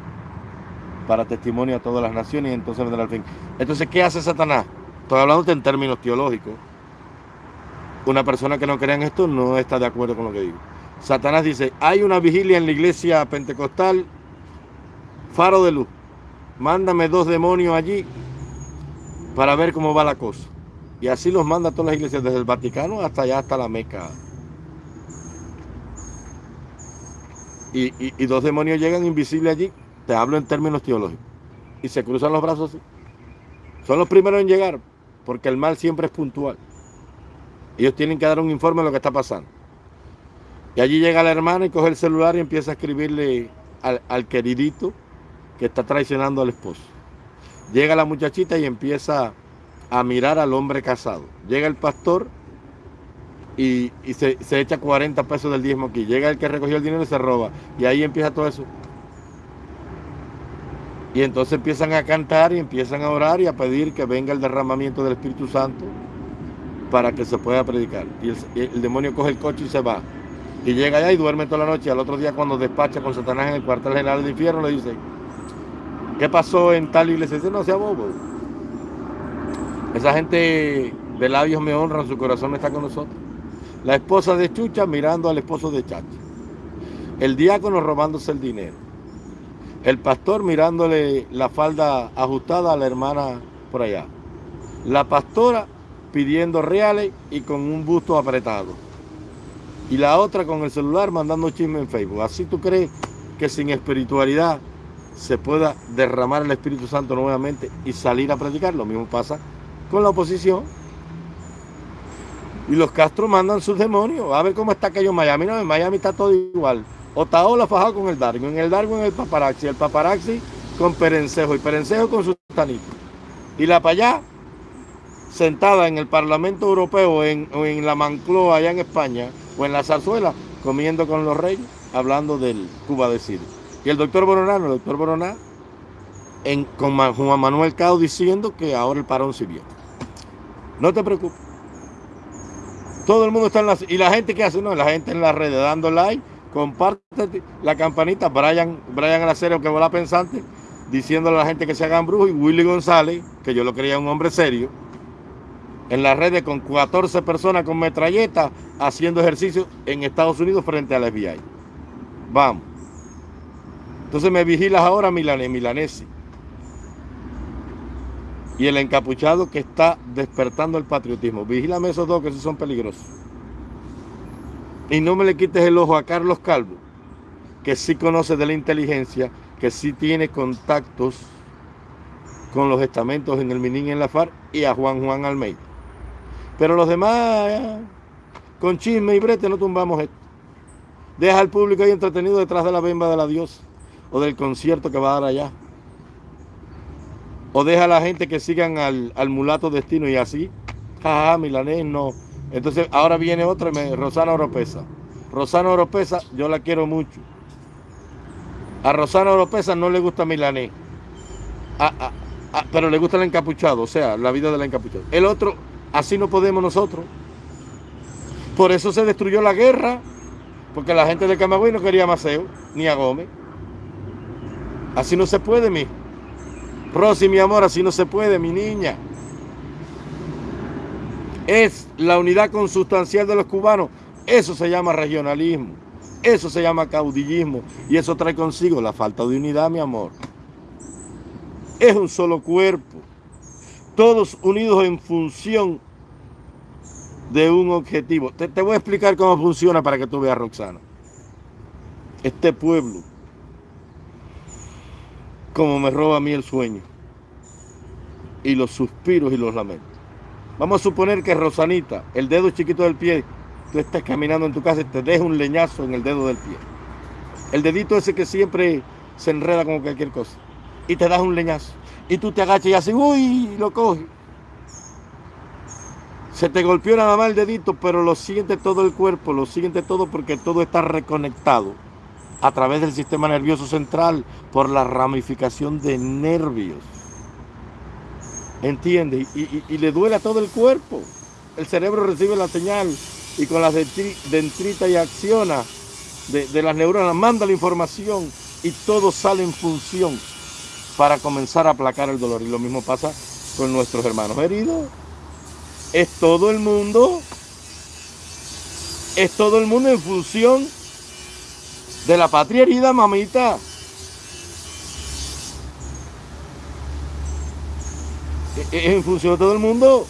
para testimonio a todas las naciones y entonces vendrá el fin. Entonces, ¿qué hace Satanás? Estoy hablando en términos teológicos. Una persona que no crea en esto no está de acuerdo con lo que digo. Satanás dice, hay una vigilia en la iglesia pentecostal, faro de luz. Mándame dos demonios allí para ver cómo va la cosa. Y así los manda a todas las iglesias, desde el Vaticano hasta allá, hasta la Meca. Y, dos demonios llegan invisibles allí, te hablo en términos teológicos, y se cruzan los brazos así. Son los primeros en llegar, porque el mal siempre es puntual. Ellos tienen que dar un informe de lo que está pasando. Y allí llega la hermana y coge el celular y empieza a escribirle al, queridito que está traicionando al esposo. Llega la muchachita y empieza a mirar al hombre casado. Llega el pastor y, se, echa 40 pesos del diezmo aquí. Llega el que recogió el dinero y se roba. Y ahí empieza todo eso. Y entonces empiezan a cantar y empiezan a orar y a pedir que venga el derramamiento del Espíritu Santo para que se pueda predicar. Y el, demonio coge el coche y se va. Y llega allá y duerme toda la noche. Y al otro día cuando despacha con Satanás en el cuartel general del infierno le dice, ¿qué pasó en tal iglesia? Dice, no sea bobo. Esa gente de labios me honran, su corazón está con nosotros. La esposa de Chucha mirando al esposo de Chacha. El diácono robándose el dinero. El pastor mirándole la falda ajustada a la hermana por allá. La pastora pidiendo reales y con un busto apretado. Y la otra con el celular mandando chisme en Facebook. Así tú crees que sin espiritualidad se pueda derramar el Espíritu Santo nuevamente y salir a predicar. Lo mismo pasa con la oposición. Y los Castro mandan sus demonios. A ver cómo está aquello en Miami. No, en Miami está todo igual. Otaola fajado con el Darwin. En el Darwin el paparazzi. El paparazzi con Perencejo. Y Perencejo con su tanito. Y la allá, sentada en el Parlamento Europeo en, en la Mancloa allá en España, o en la zarzuela, comiendo con los reyes, hablando del Cuba de Siria. Y el doctor Boronano, el doctor Boroná, en, con Juan Manuel Cao diciendo que ahora el parón sirvió. No te preocupes. Todo el mundo está en las... Y la gente que hace, no, la gente en las redes dando like, comparte la campanita, Brian, Brian Alacero, que la pensante, diciéndole a la gente que se hagan brujos, y Willy González, que yo lo creía un hombre serio, en las redes con 14 personas con metralleta haciendo ejercicio en Estados Unidos frente al FBI. Vamos. Entonces me vigilas ahora, Milanes, Milanesi y el encapuchado que está despertando el patriotismo. Vigílame esos dos que esos son peligrosos. Y no me le quites el ojo a Carlos Calvo, que sí conoce de la inteligencia, que sí tiene contactos con los estamentos en el Minin y en la FARC y a Juan Juan Almeida. Pero los demás, con chisme y brete, no tumbamos esto. Deja al público ahí entretenido detrás de la bemba de la diosa o del concierto que va a dar allá o deja a la gente que sigan al, mulato destino y así, jaja, milanés no. Entonces ahora viene otra, Rosana Oropesa. Rosana Oropesa, yo la quiero mucho. A Rosana Oropesa no le gusta milanés, pero le gusta el encapuchado, o sea, la vida del encapuchado. El otro, así no podemos nosotros. Por eso se destruyó la guerra, porque la gente de Camagüey no quería a Maceo, ni a Gómez. Así no se puede, mi. Rosy, mi amor, así no se puede, mi niña. Es la unidad consustancial de los cubanos. Eso se llama regionalismo. Eso se llama caudillismo y eso trae consigo la falta de unidad, mi amor. Es un solo cuerpo, todos unidos en función de un objetivo. Te, voy a explicar cómo funciona para que tú veas, Roxana. Este pueblo, como me roba a mí el sueño y los suspiros y los lamentos. Vamos a suponer que Rosanita, el dedo chiquito del pie, tú estás caminando en tu casa y te deja un leñazo en el dedo del pie. El dedito ese que siempre se enreda como cualquier cosa. Y te das un leñazo. Y tú te agachas y así, uy, lo coges. Se te golpeó nada más el dedito, pero lo siente todo el cuerpo, lo siente todo porque todo está reconectado a través del sistema nervioso central por la ramificación de nervios. ¿Entiende? Y, le duele a todo el cuerpo. El cerebro recibe la señal y con las dendritas y acciona de, de las neuronas, manda la información y todo sale en función para comenzar a aplacar el dolor. Y lo mismo pasa con nuestros hermanos heridos. Es todo el mundo, es todo el mundo en función de la patria herida, mamita. En función de todo el mundo.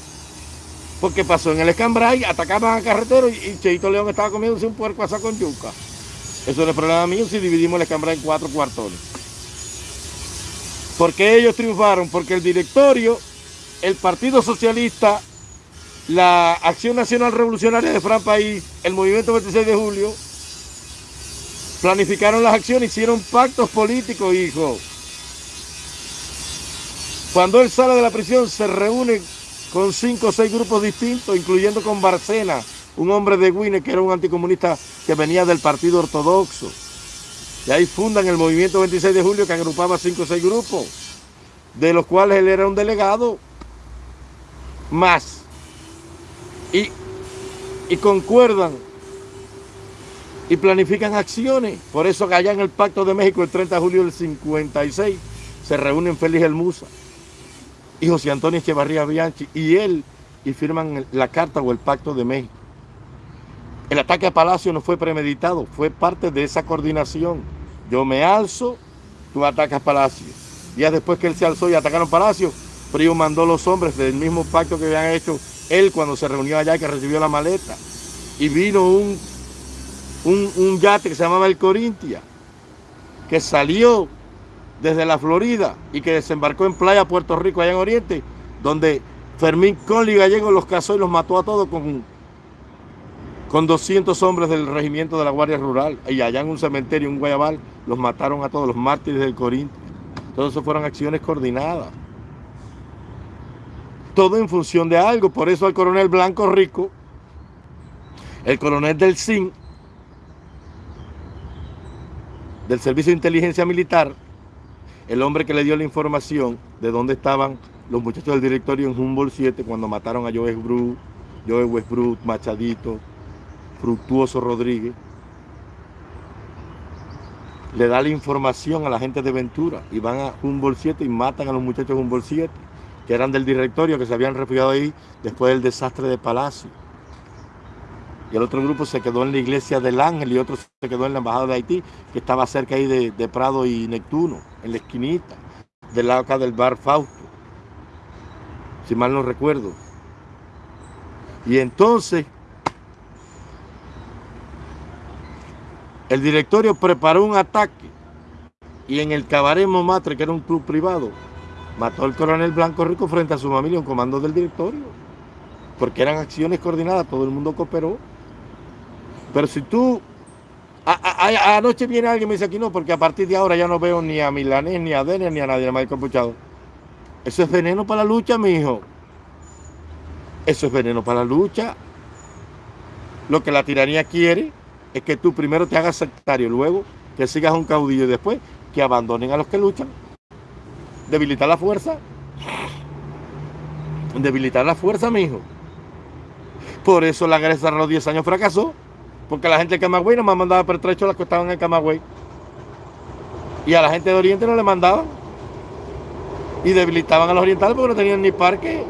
Porque pasó en el escambray, atacaban a carretero y, Cheito León estaba comiéndose un puerco asado con yuca. Eso no es problema mío si dividimos el escambray en cuatro cuartones. ¿Por qué ellos triunfaron? Porque el directorio, el Partido Socialista, la Acción Nacional Revolucionaria de Fran País, el Movimiento 26 de Julio, planificaron las acciones, hicieron pactos políticos, hijo. Cuando él sale de la prisión se reúne con cinco o seis grupos distintos, incluyendo con Barcena, un hombre de Guine que era un anticomunista que venía del Partido Ortodoxo. Y ahí fundan el movimiento 26 de julio que agrupaba cinco o seis grupos, de los cuales él era un delegado más. Y, y concuerdan y planifican acciones. Por eso allá en el Pacto de México el 30 de julio del 56 se reúnen Félix Musa y José Antonio Echevarría Bianchi y él y firman la carta o el Pacto de México. El ataque a Palacio no fue premeditado, fue parte de esa coordinación. Yo me alzo, tú atacas Palacio. Días después que él se alzó y atacaron Palacio, Frío mandó los hombres del mismo pacto que habían hecho él cuando se reunió allá y que recibió la maleta. Y vino un un, yate que se llamaba el Corintia, que salió desde la Florida y que desembarcó en Playa Puerto Rico, allá en Oriente, donde Fermín Conley Gallego los casó y los mató a todos con, con 200 hombres del regimiento de la Guardia Rural. Y allá en un cementerio, en Guayabal, los mataron a todos los mártires del Corintia. Todo eso fueron acciones coordinadas. Todo en función de algo. Por eso al coronel Blanco Rico, el coronel del CIN, del Servicio de Inteligencia Militar, el hombre que le dio la información de dónde estaban los muchachos del directorio en Humboldt 7 cuando mataron a Joe Westbrook, Joe Westbrook, Machadito, Fructuoso Rodríguez, le da la información a la gente de Ventura y van a Humboldt 7 y matan a los muchachos de Humboldt 7, que eran del directorio, que se habían refugiado ahí después del desastre de Palacio y el otro grupo se quedó en la iglesia del Ángel y otro se quedó en la embajada de Haití, que estaba cerca ahí de, Prado y Neptuno, en la esquinita, del lado acá del bar Fausto, si mal no recuerdo. Y entonces, el directorio preparó un ataque y en el Cabaret Montmartre, que era un club privado, mató al coronel Blanco Rico frente a su familia, un comando del directorio, porque eran acciones coordinadas, todo el mundo cooperó. Pero si tú... anoche viene alguien y me dice aquí no, porque a partir de ahora ya no veo ni a Milanés, ni a Denner, ni a nadie más capuchado. Eso es veneno para la lucha, mi hijo. Eso es veneno para la lucha. Lo que la tiranía quiere es que tú primero te hagas sectario, luego que sigas un caudillo y después que abandonen a los que luchan. Debilitar la fuerza. Debilitar la fuerza, mi hijo. Por eso la guerra de los 10 años fracasó. Porque la gente de Camagüey no me mandaba pertrecho las que estaban en Camagüey. Y a la gente de Oriente no le mandaban. Y debilitaban a los orientales porque no tenían ni parque,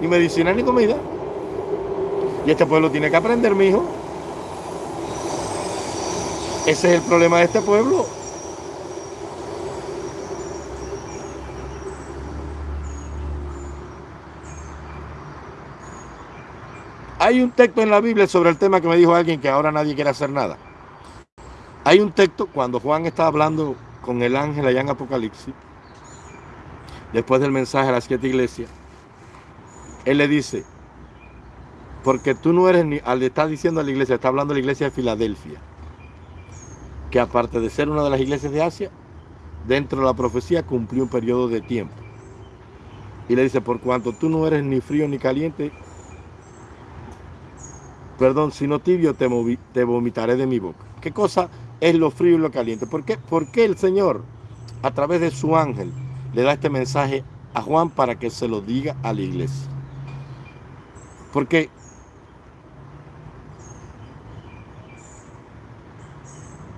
ni medicina, ni comida. Y este pueblo tiene que aprender, mi hijo. Ese es el problema de este pueblo. Hay un texto en la Biblia sobre el tema que me dijo alguien que ahora nadie quiere hacer nada. Hay un texto cuando Juan está hablando con el ángel allá en Apocalipsis, después del mensaje a las siete iglesias, él le dice, porque tú no eres ni, al estar diciendo a la iglesia, está hablando de la iglesia de Filadelfia, que aparte de ser una de las iglesias de Asia, dentro de la profecía cumplió un periodo de tiempo. Y le dice, por cuanto tú no eres ni frío ni caliente, perdón, sino tibio, te, vomitaré de mi boca. ¿Qué cosa es lo frío y lo caliente? ¿Por qué? Porque el Señor, a través de su ángel, le da este mensaje a Juan para que se lo diga a la iglesia. Porque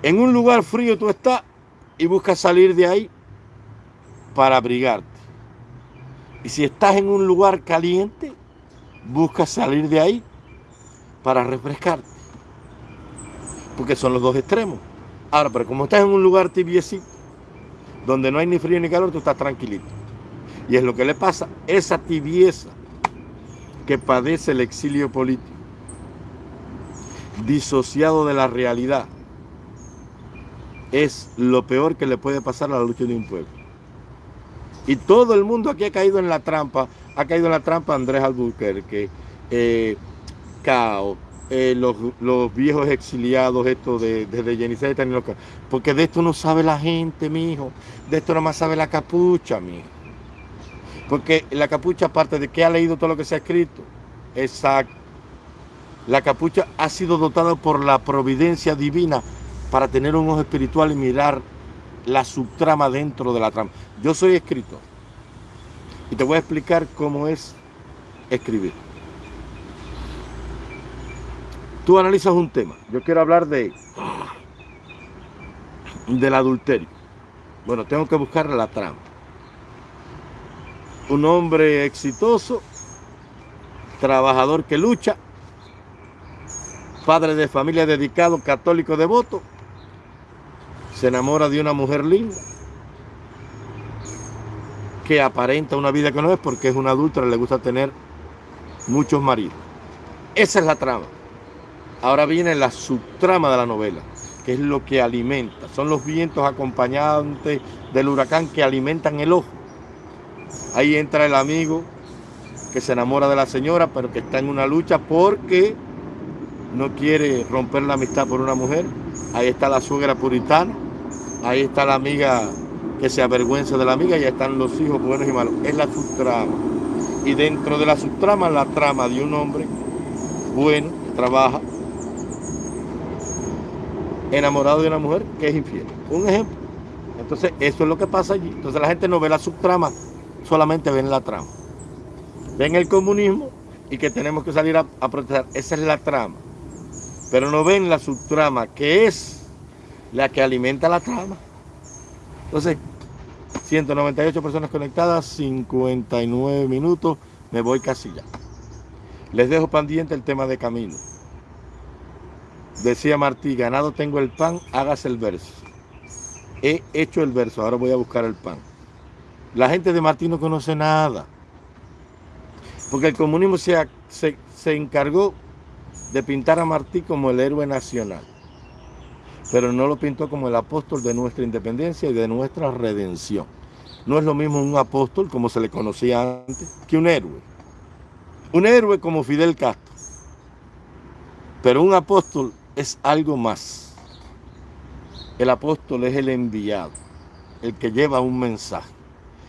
en un lugar frío tú estás y buscas salir de ahí para abrigarte. Y si estás en un lugar caliente, buscas salir de ahí para refrescarte. Porque son los dos extremos. Ahora, pero como estás en un lugar tibiecito, donde no hay ni frío ni calor, tú estás tranquilito. Y es lo que le pasa, esa tibieza que padece el exilio político, disociado de la realidad, es lo peor que le puede pasar a la lucha de un pueblo. Y todo el mundo aquí ha caído en la trampa, ha caído en la trampa Andrés Albuquerque, eh, Eh, los, viejos exiliados, esto de, desde Yeniceta, porque de esto no sabe la gente, mi hijo, de esto nada más sabe la capucha, mi hijo. Porque la capucha, aparte de que ha leído todo lo que se ha escrito, exacto, la capucha ha sido dotada por la providencia divina para tener un ojo espiritual y mirar la subtrama dentro de la trama. Yo soy escritor y te voy a explicar cómo es escribir. Tú analizas un tema. Yo quiero hablar de del adulterio. Bueno, tengo que buscar la trama. Un hombre exitoso, trabajador que lucha, padre de familia dedicado, católico devoto, se enamora de una mujer linda que aparenta una vida que no es porque es una adulta le gusta tener muchos maridos. Esa es la trama. Ahora viene la subtrama de la novela, que es lo que alimenta. Son los vientos acompañantes del huracán que alimentan el ojo. Ahí entra el amigo que se enamora de la señora, pero que está en una lucha porque no quiere romper la amistad por una mujer. Ahí está la suegra puritana. Ahí está la amiga que se avergüenza de la amiga y ahí están los hijos buenos y malos. Es la subtrama. Y dentro de la subtrama, la trama de un hombre bueno, que trabaja, enamorado de una mujer que es infiel. Un ejemplo. Entonces, eso es lo que pasa allí. Entonces, la gente no ve la subtrama, solamente ven la trama. Ven el comunismo y que tenemos que salir a, a protestar. Esa es la trama. Pero no ven la subtrama, que es la que alimenta la trama. Entonces, 198 personas conectadas, 59 minutos, me voy casi ya. Les dejo pendiente el tema de camino. Decía Martí, ganado tengo el pan, hágase el verso. He hecho el verso, ahora voy a buscar el pan. La gente de Martí no conoce nada. Porque el comunismo se, se, encargó de pintar a Martí como el héroe nacional. Pero no lo pintó como el apóstol de nuestra independencia y de nuestra redención. No es lo mismo un apóstol, como se le conocía antes, que un héroe. Un héroe como Fidel Castro. Pero un apóstol es algo más. El apóstol es el enviado, el que lleva un mensaje.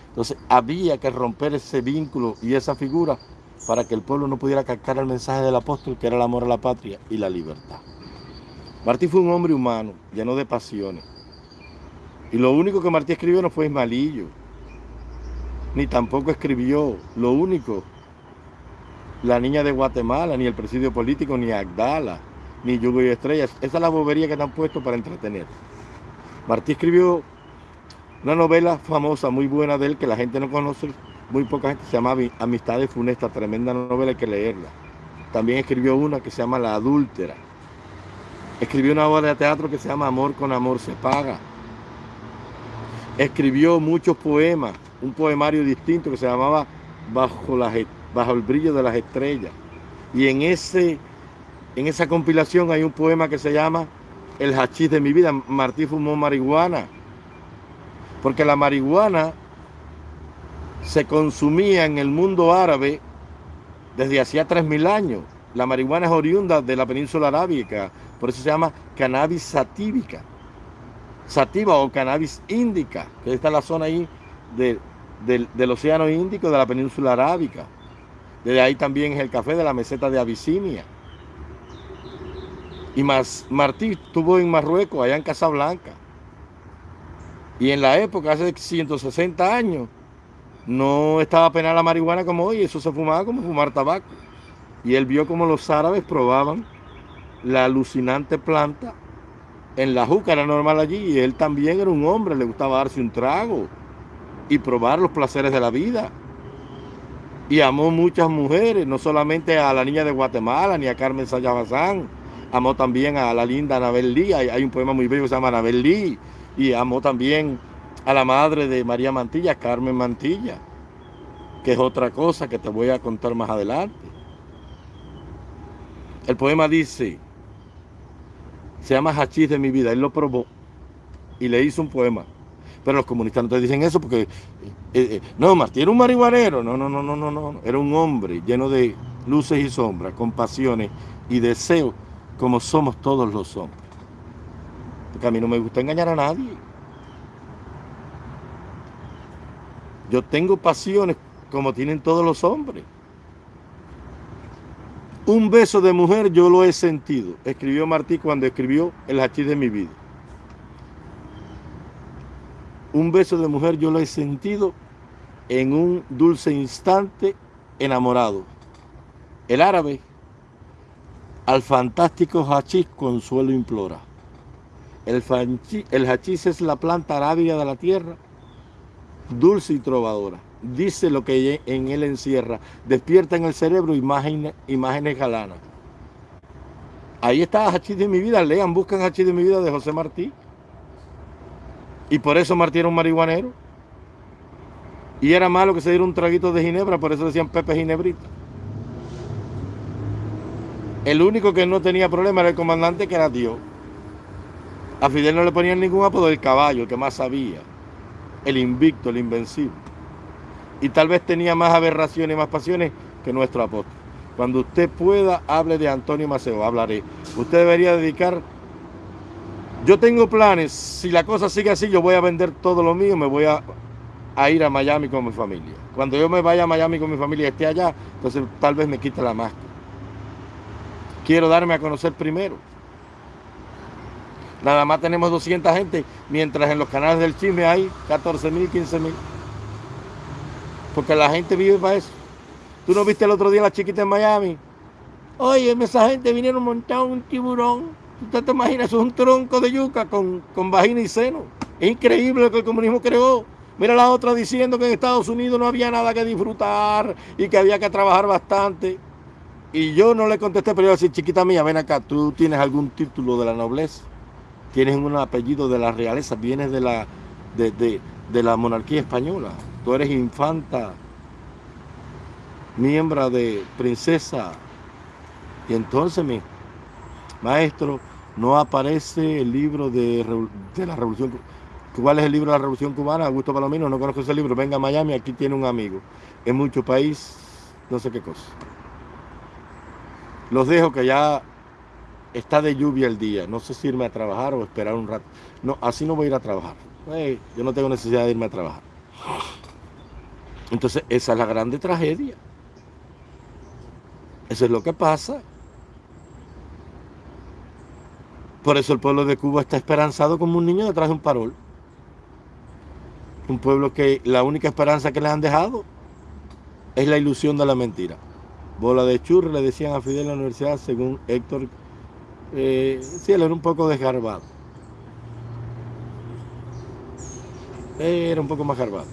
Entonces había que romper ese vínculo y esa figura para que el pueblo no pudiera captar el mensaje del apóstol, que era el amor a la patria y la libertad. Martí fue un hombre humano, lleno de pasiones. Y lo único que Martí escribió no fue Ismalillo, ni tampoco escribió lo único, la niña de Guatemala, ni el presidio político, ni Agdala, ni Yugo y Estrellas. Esa es la bobería que te han puesto para entretener. Martí escribió una novela famosa, muy buena de él, que la gente no conoce, muy poca gente, se llama Amistades Funesta, tremenda novela, hay que leerla. También escribió una que se llama La Adúltera. Escribió una obra de teatro que se llama Amor con Amor se paga. Escribió muchos poemas, un poemario distinto que se llamaba Bajo, Bajo el brillo de las estrellas. Y en, ese, en esa compilación hay un poema que se llama El hachís de mi vida. Martí fumó marihuana. Porque la marihuana se consumía en el mundo árabe desde hacía 3.000 años. La marihuana es oriunda de la península arábica, por eso se llama cannabis satívica. Sativa o cannabis índica, que está en la zona ahí del océano Índico de la península arábica. Desde ahí también es el café de la meseta de Abisinia. Y más, Martí estuvo en Marruecos, allá en Casablanca. Y en la época, hace 160 años, no estaba penal la marihuana como hoy, eso se fumaba como fumar tabaco. Y él vio como los árabes probaban la alucinante planta en la juca, era normal allí, y él también era un hombre, le gustaba darse un trago y probar los placeres de la vida. Y amó muchas mujeres, no solamente a la niña de Guatemala ni a Carmen Sayabazán, amó también a la linda Anabel Lee, hay, un poema muy bello que se llama Anabel Lee, y amó también a la madre de María Mantilla, Carmen Mantilla, que es otra cosa que te voy a contar más adelante. El poema dice, se llama Hachís de mi vida, él lo probó y le hizo un poema. Pero los comunistas no te dicen eso porque, eh, eh, no, Martí era un marihuanero, no, no, no, no, no, no, era un hombre lleno de luces y sombras, con pasiones y deseos, como somos todos los hombres. Porque a mí no me gusta engañar a nadie. Yo tengo pasiones como tienen todos los hombres. Un beso de mujer yo lo he sentido, escribió Martí cuando escribió El hachís de mi vida. Un beso de mujer yo lo he sentido en un dulce instante enamorado. El árabe al fantástico hachís consuelo implora. El, hachís es la planta arábiga de la tierra, dulce y trovadora dice lo que en él encierra, despierta en el cerebro imágenes, imágenes galanas. Ahí está Hachís de mi vida, lean, buscan Hachís de mi vida de José Martí. Y por eso Martí era un marihuanero. Y era malo que se diera un traguito de ginebra, por eso decían Pepe Ginebrita. El único que no tenía problema era el comandante, que era Dios. A Fidel no le ponían ningún apodo, el caballo, el que más sabía. El invicto, el invencible y tal vez tenía más aberraciones más pasiones que nuestro apóstol. Cuando usted pueda, hable de Antonio Maceo, hablaré. Usted debería dedicar, yo tengo planes, si la cosa sigue así, yo voy a vender todo lo mío, me voy a, ir a Miami con mi familia. Cuando yo me vaya a Miami con mi familia y esté allá, entonces tal vez me quite la máscara. Quiero darme a conocer primero. Nada más tenemos 200 gente, mientras en los canales del chisme hay 14 mil, 15 mil. Porque la gente vive para eso. ¿Tú no viste el otro día la chiquita en Miami? Oye, esa gente vinieron montar un tiburón. ¿Usted te imaginas? Un tronco de yuca con, con vagina y seno. Es increíble lo que el comunismo creó. Mira la otra diciendo que en Estados Unidos no había nada que disfrutar y que había que trabajar bastante. Y yo no le contesté, pero yo decía, chiquita mía, ven acá, tú tienes algún título de la nobleza, tienes un apellido de la realeza, vienes de la, de, de la monarquía española tú eres infanta, miembro de princesa. Y entonces, mi maestro, no aparece el libro de, la Revolución ¿Cuál es el libro de la Revolución Cubana? Augusto Palomino, no conozco ese libro. Venga a Miami, aquí tiene un amigo. En mucho país, no sé qué cosa. Los dejo que ya está de lluvia el día. No sé si irme a trabajar o esperar un rato. No, así no voy a ir a trabajar. yo no tengo necesidad de irme a trabajar. Entonces, esa es la grande tragedia. Eso es lo que pasa. Por eso el pueblo de Cuba está esperanzado como un niño detrás de un parol. Un pueblo que la única esperanza que les han dejado es la ilusión de la mentira. Bola de churro le decían a Fidel en la universidad, según Héctor, eh, sí, él era un poco desgarbado. Era un poco más garbado.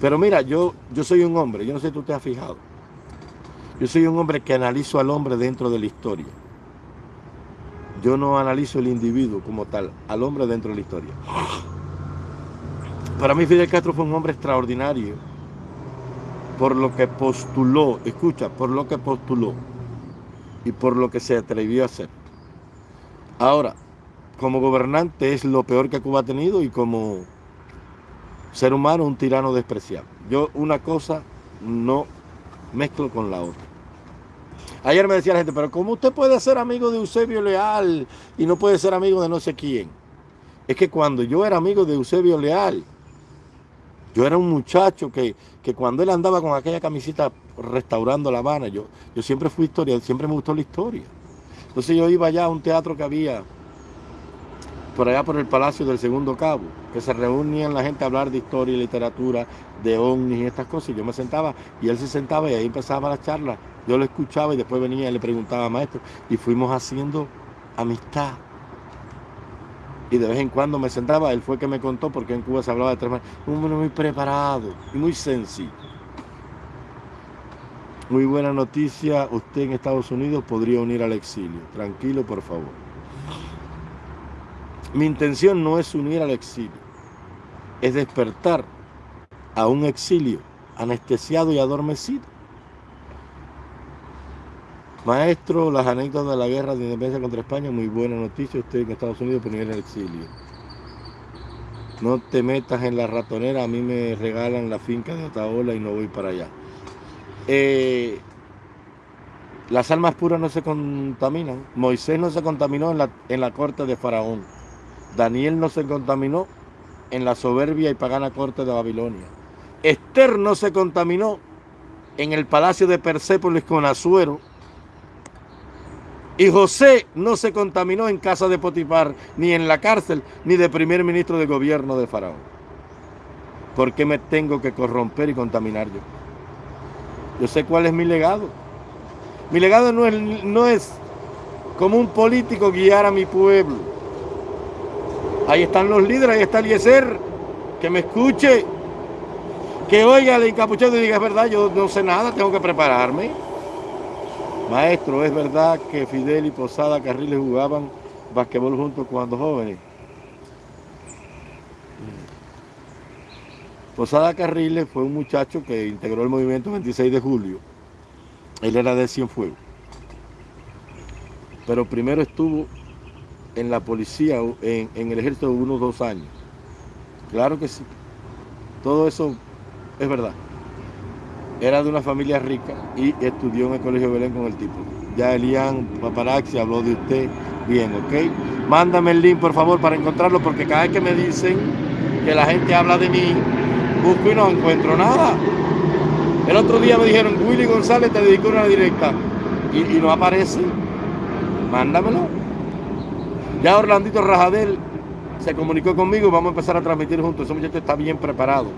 Pero mira, yo, yo soy un hombre, yo no sé si tú te has fijado. Yo soy un hombre que analizo al hombre dentro de la historia. Yo no analizo el individuo como tal, al hombre dentro de la historia. Para mí Fidel Castro fue un hombre extraordinario por lo que postuló, escucha, por lo que postuló y por lo que se atrevió a hacer. Ahora, como gobernante es lo peor que Cuba ha tenido y como ser humano un tirano despreciable. Yo una cosa no mezclo con la otra. Ayer me decía la gente, pero ¿cómo usted puede ser amigo de Eusebio Leal y no puede ser amigo de no sé quién? Es que cuando yo era amigo de Eusebio Leal, yo era un muchacho que, que cuando él andaba con aquella camiseta restaurando La Habana, yo, yo siempre fui historia, siempre me gustó la historia. Entonces yo iba allá a un teatro que había por allá por el Palacio del Segundo Cabo, que se reunían la gente a hablar de historia y literatura, de ovnis y estas cosas. Y yo me sentaba y él se sentaba y ahí empezaba la charla. Yo lo escuchaba y después venía y le preguntaba maestro. Y fuimos haciendo amistad. Y de vez en cuando me sentaba, él fue que me contó, porque en Cuba se hablaba de tres maneras. Un hombre muy preparado y muy sencillo. Muy buena noticia, usted en Estados Unidos podría unir al exilio. Tranquilo, por favor. Mi intención no es unir al exilio, es despertar a un exilio anestesiado y adormecido. Maestro, las anécdotas de la guerra de independencia contra España, muy buena noticia, usted en Estados Unidos por el exilio. No te metas en la ratonera, a mí me regalan la finca de Otaola y no voy para allá. Eh, las almas puras no se contaminan. Moisés no se contaminó en la, en la corte de Faraón. Daniel no se contaminó en la soberbia y pagana corte de Babilonia. Esther no se contaminó en el palacio de Persépolis con Azuero. Y José no se contaminó en casa de Potifar, ni en la cárcel, ni de primer ministro de gobierno de Faraón. ¿Por qué me tengo que corromper y contaminar yo? Yo sé cuál es mi legado. Mi legado no es, no es como un político guiar a mi pueblo Ahí están los líderes, ahí está Eliezer, que me escuche, que oiga el encapuchado y diga, es verdad, yo no sé nada, tengo que prepararme. Maestro, ¿es verdad que Fidel y Posada Carriles jugaban basquetbol juntos cuando jóvenes? Posada Carriles fue un muchacho que integró el movimiento 26 de julio. Él era de Cienfuegos. Pero primero estuvo en la policía, en, en el ejército, unos dos años. Claro que sí. Todo eso es verdad. Era de una familia rica y estudió en el Colegio Belén con el tipo. Ya Elian Paparazzi habló de usted. Bien, ¿ok? Mándame el link, por favor, para encontrarlo, porque cada vez que me dicen que la gente habla de mí, busco y no encuentro nada. El otro día me dijeron, Willy González te dedicó una directa y, no aparece. Mándamelo. Ya Orlandito Rajadel se comunicó conmigo y vamos a empezar a transmitir juntos. Ese muchacho está bien preparado.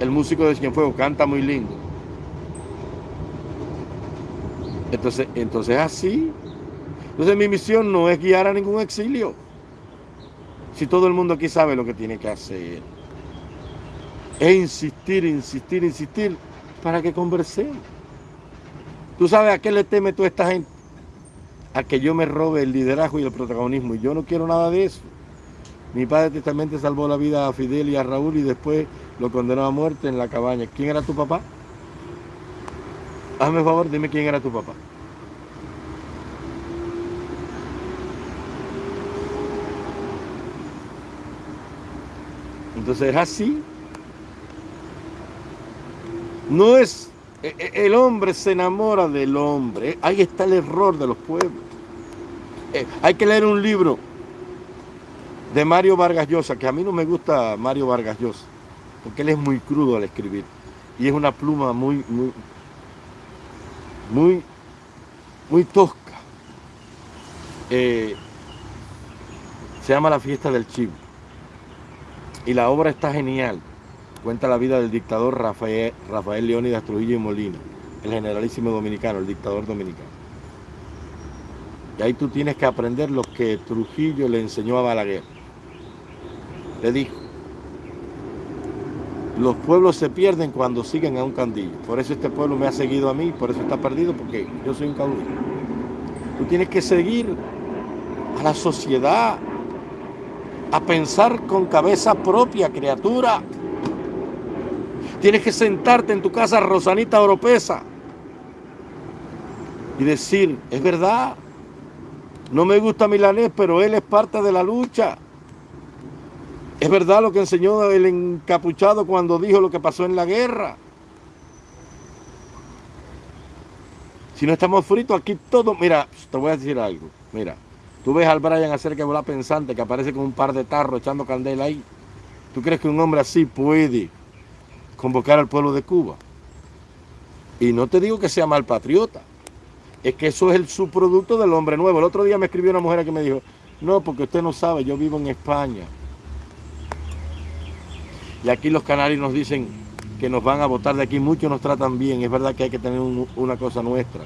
El músico de Cienfuegos canta muy lindo. Entonces, entonces así. Entonces mi misión no es guiar a ningún exilio. Si todo el mundo aquí sabe lo que tiene que hacer. Es insistir, insistir, insistir para que conversemos. ¿Tú sabes a qué le teme toda esta gente? a que yo me robe el liderazgo y el protagonismo. Y yo no quiero nada de eso. Mi padre testamente salvó la vida a Fidel y a Raúl y después lo condenó a muerte en la cabaña. ¿Quién era tu papá? Hazme favor, dime quién era tu papá. Entonces es así. No es e, e, el hombre se enamora del hombre. Ahí está el error de los pueblos. Eh, hay que leer un libro de Mario Vargas Llosa, que a mí no me gusta Mario Vargas Llosa, porque él es muy crudo al escribir. Y es una pluma muy, muy, muy, muy tosca. Eh, se llama La fiesta del chivo. Y la obra está genial cuenta la vida del dictador Rafael, Rafael Leónidas Trujillo y Molina, el generalísimo dominicano, el dictador dominicano. Y ahí tú tienes que aprender lo que Trujillo le enseñó a Balaguer. Le dijo, los pueblos se pierden cuando siguen a un candillo. Por eso este pueblo me ha seguido a mí, por eso está perdido, porque yo soy un caudillo. Tú tienes que seguir a la sociedad, a pensar con cabeza propia, criatura. Tienes que sentarte en tu casa, Rosanita Oropesa, y decir, es verdad, no me gusta Milanés, pero él es parte de la lucha. Es verdad lo que enseñó el encapuchado cuando dijo lo que pasó en la guerra. Si no estamos fritos aquí todo, mira, te voy a decir algo, mira, tú ves al Brian hacer que volar pensante, que aparece con un par de tarros echando candela ahí. ¿Tú crees que un hombre así puede convocar al pueblo de Cuba? Y no te digo que sea mal patriota, es que eso es el subproducto del hombre nuevo. El otro día me escribió una mujer que me dijo, no, porque usted no sabe, yo vivo en España. Y aquí los canarios nos dicen que nos van a votar de aquí, muchos nos tratan bien. Es verdad que hay que tener una cosa nuestra,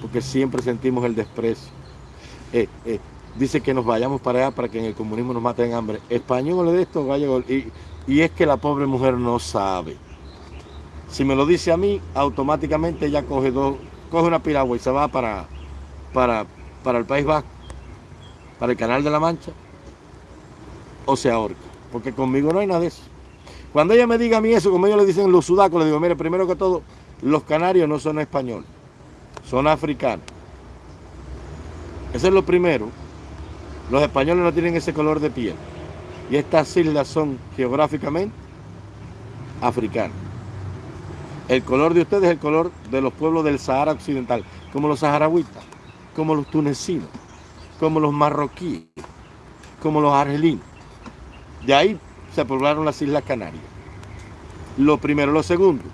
porque siempre sentimos el desprecio. Eh, eh, dice que nos vayamos para allá para que en el comunismo nos maten hambre. Español de esto, vaya y, y es que la pobre mujer no sabe. Si me lo dice a mí, automáticamente ella coge dos, coge una piragua y se va para, para, para el País Vasco, para el Canal de la Mancha, o se ahorca. Porque conmigo no hay nada de eso. Cuando ella me diga a mí eso, como ellos le dicen los sudacos, le digo, mire, primero que todo, los canarios no son españoles, son africanos. Eso es lo primero. Los españoles no tienen ese color de piel. Y estas islas son geográficamente africanas. El color de ustedes es el color de los pueblos del Sahara Occidental, como los saharaui,tas como los tunecinos, como los marroquíes, como los argelinos. De ahí se poblaron las Islas Canarias. Lo primero. Lo segundo,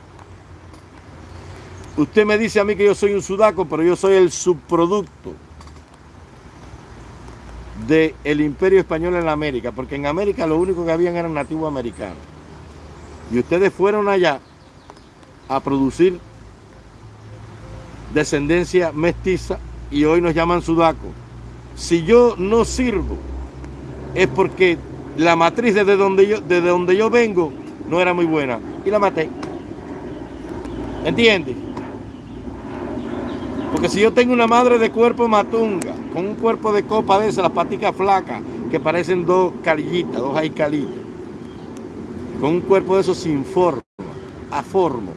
usted me dice a mí que yo soy un sudaco, pero yo soy el subproducto del imperio español en América, porque en América lo único que habían eran nativos americanos. Y ustedes fueron allá a producir descendencia mestiza y hoy nos llaman sudaco. Si yo no sirvo, es porque la matriz desde donde yo, desde donde yo vengo no era muy buena y la maté. ¿Entiendes? Porque si yo tengo una madre de cuerpo matunga, con un cuerpo de copa de esas, las paticas flacas, que parecen dos carillitas, dos aicalitas, con un cuerpo de esos sin forma, aformo,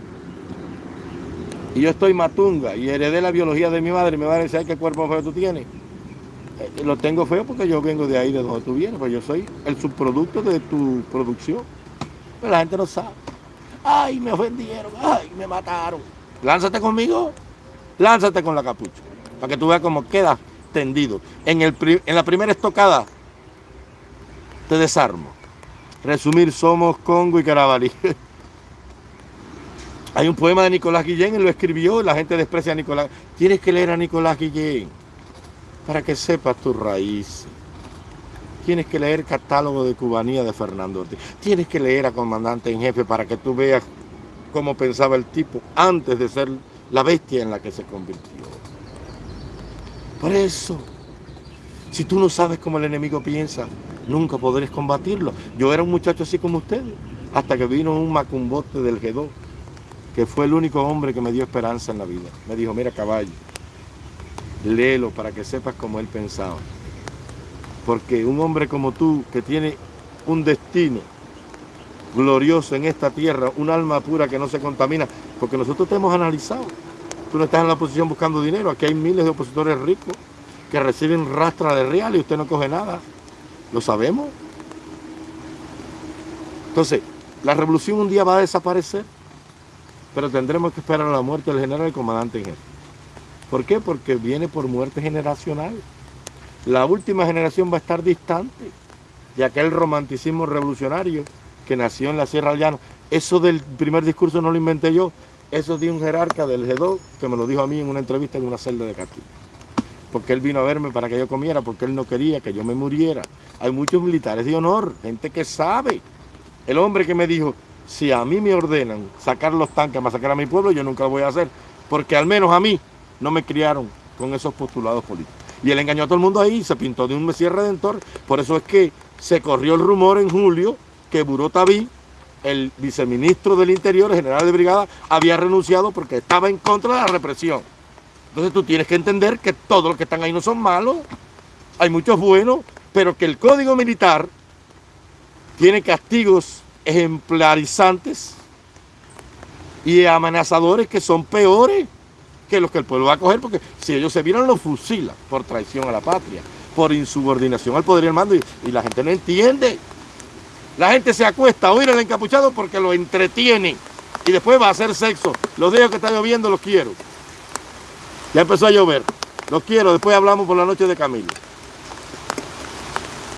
y yo estoy matunga y heredé la biología de mi madre, y mi madre dice, ¿qué cuerpo feo tú tienes? Eh, lo tengo feo porque yo vengo de ahí, de donde tú vienes, pues yo soy el subproducto de tu producción. Pero la gente no sabe. Ay, me ofendieron, ay, me mataron. Lánzate conmigo, lánzate con la capucha, para que tú veas cómo queda tendido. En, el, en la primera estocada te desarmo. Resumir, somos Congo y Carabalí. Hay un poema de Nicolás Guillén, él lo escribió, la gente desprecia a Nicolás. Tienes que leer a Nicolás Guillén para que sepas tus raíces. Tienes que leer Catálogo de Cubanía de Fernando Ortiz. Tienes que leer a Comandante en Jefe para que tú veas cómo pensaba el tipo antes de ser la bestia en la que se convirtió. Por eso, si tú no sabes cómo el enemigo piensa, nunca podrás combatirlo. Yo era un muchacho así como ustedes, hasta que vino un macumbote del G2 que fue el único hombre que me dio esperanza en la vida. Me dijo, mira caballo, léelo para que sepas cómo él pensaba. Porque un hombre como tú, que tiene un destino glorioso en esta tierra, un alma pura que no se contamina, porque nosotros te hemos analizado. Tú no estás en la oposición buscando dinero, aquí hay miles de opositores ricos que reciben rastra de real y usted no coge nada. ¿Lo sabemos? Entonces, la revolución un día va a desaparecer pero tendremos que esperar a la muerte del general y comandante en jefe. ¿Por qué? Porque viene por muerte generacional. La última generación va a estar distante de aquel romanticismo revolucionario que nació en la Sierra del. Eso del primer discurso no lo inventé yo, eso de un jerarca del G2 que me lo dijo a mí en una entrevista en una celda de Castilla. Porque él vino a verme para que yo comiera, porque él no quería que yo me muriera. Hay muchos militares de honor, gente que sabe. El hombre que me dijo, si a mí me ordenan sacar los tanques para sacar a mi pueblo, yo nunca lo voy a hacer, porque al menos a mí no me criaron con esos postulados políticos. Y él engañó a todo el mundo ahí, se pintó de un Mesías Redentor, por eso es que se corrió el rumor en julio que Buró el viceministro del Interior, el general de brigada, había renunciado porque estaba en contra de la represión. Entonces tú tienes que entender que todos los que están ahí no son malos. hay muchos buenos, pero que el código militar tiene castigos ejemplarizantes y amenazadores que son peores que los que el pueblo va a coger, porque si ellos se vieron, los fusilan por traición a la patria, por insubordinación al poder y al mando, y, la gente no entiende. La gente se acuesta a oír al encapuchado porque lo entretiene y después va a hacer sexo. Los dejo que está lloviendo los quiero. Ya empezó a llover. Los quiero, después hablamos por la noche de Camilo.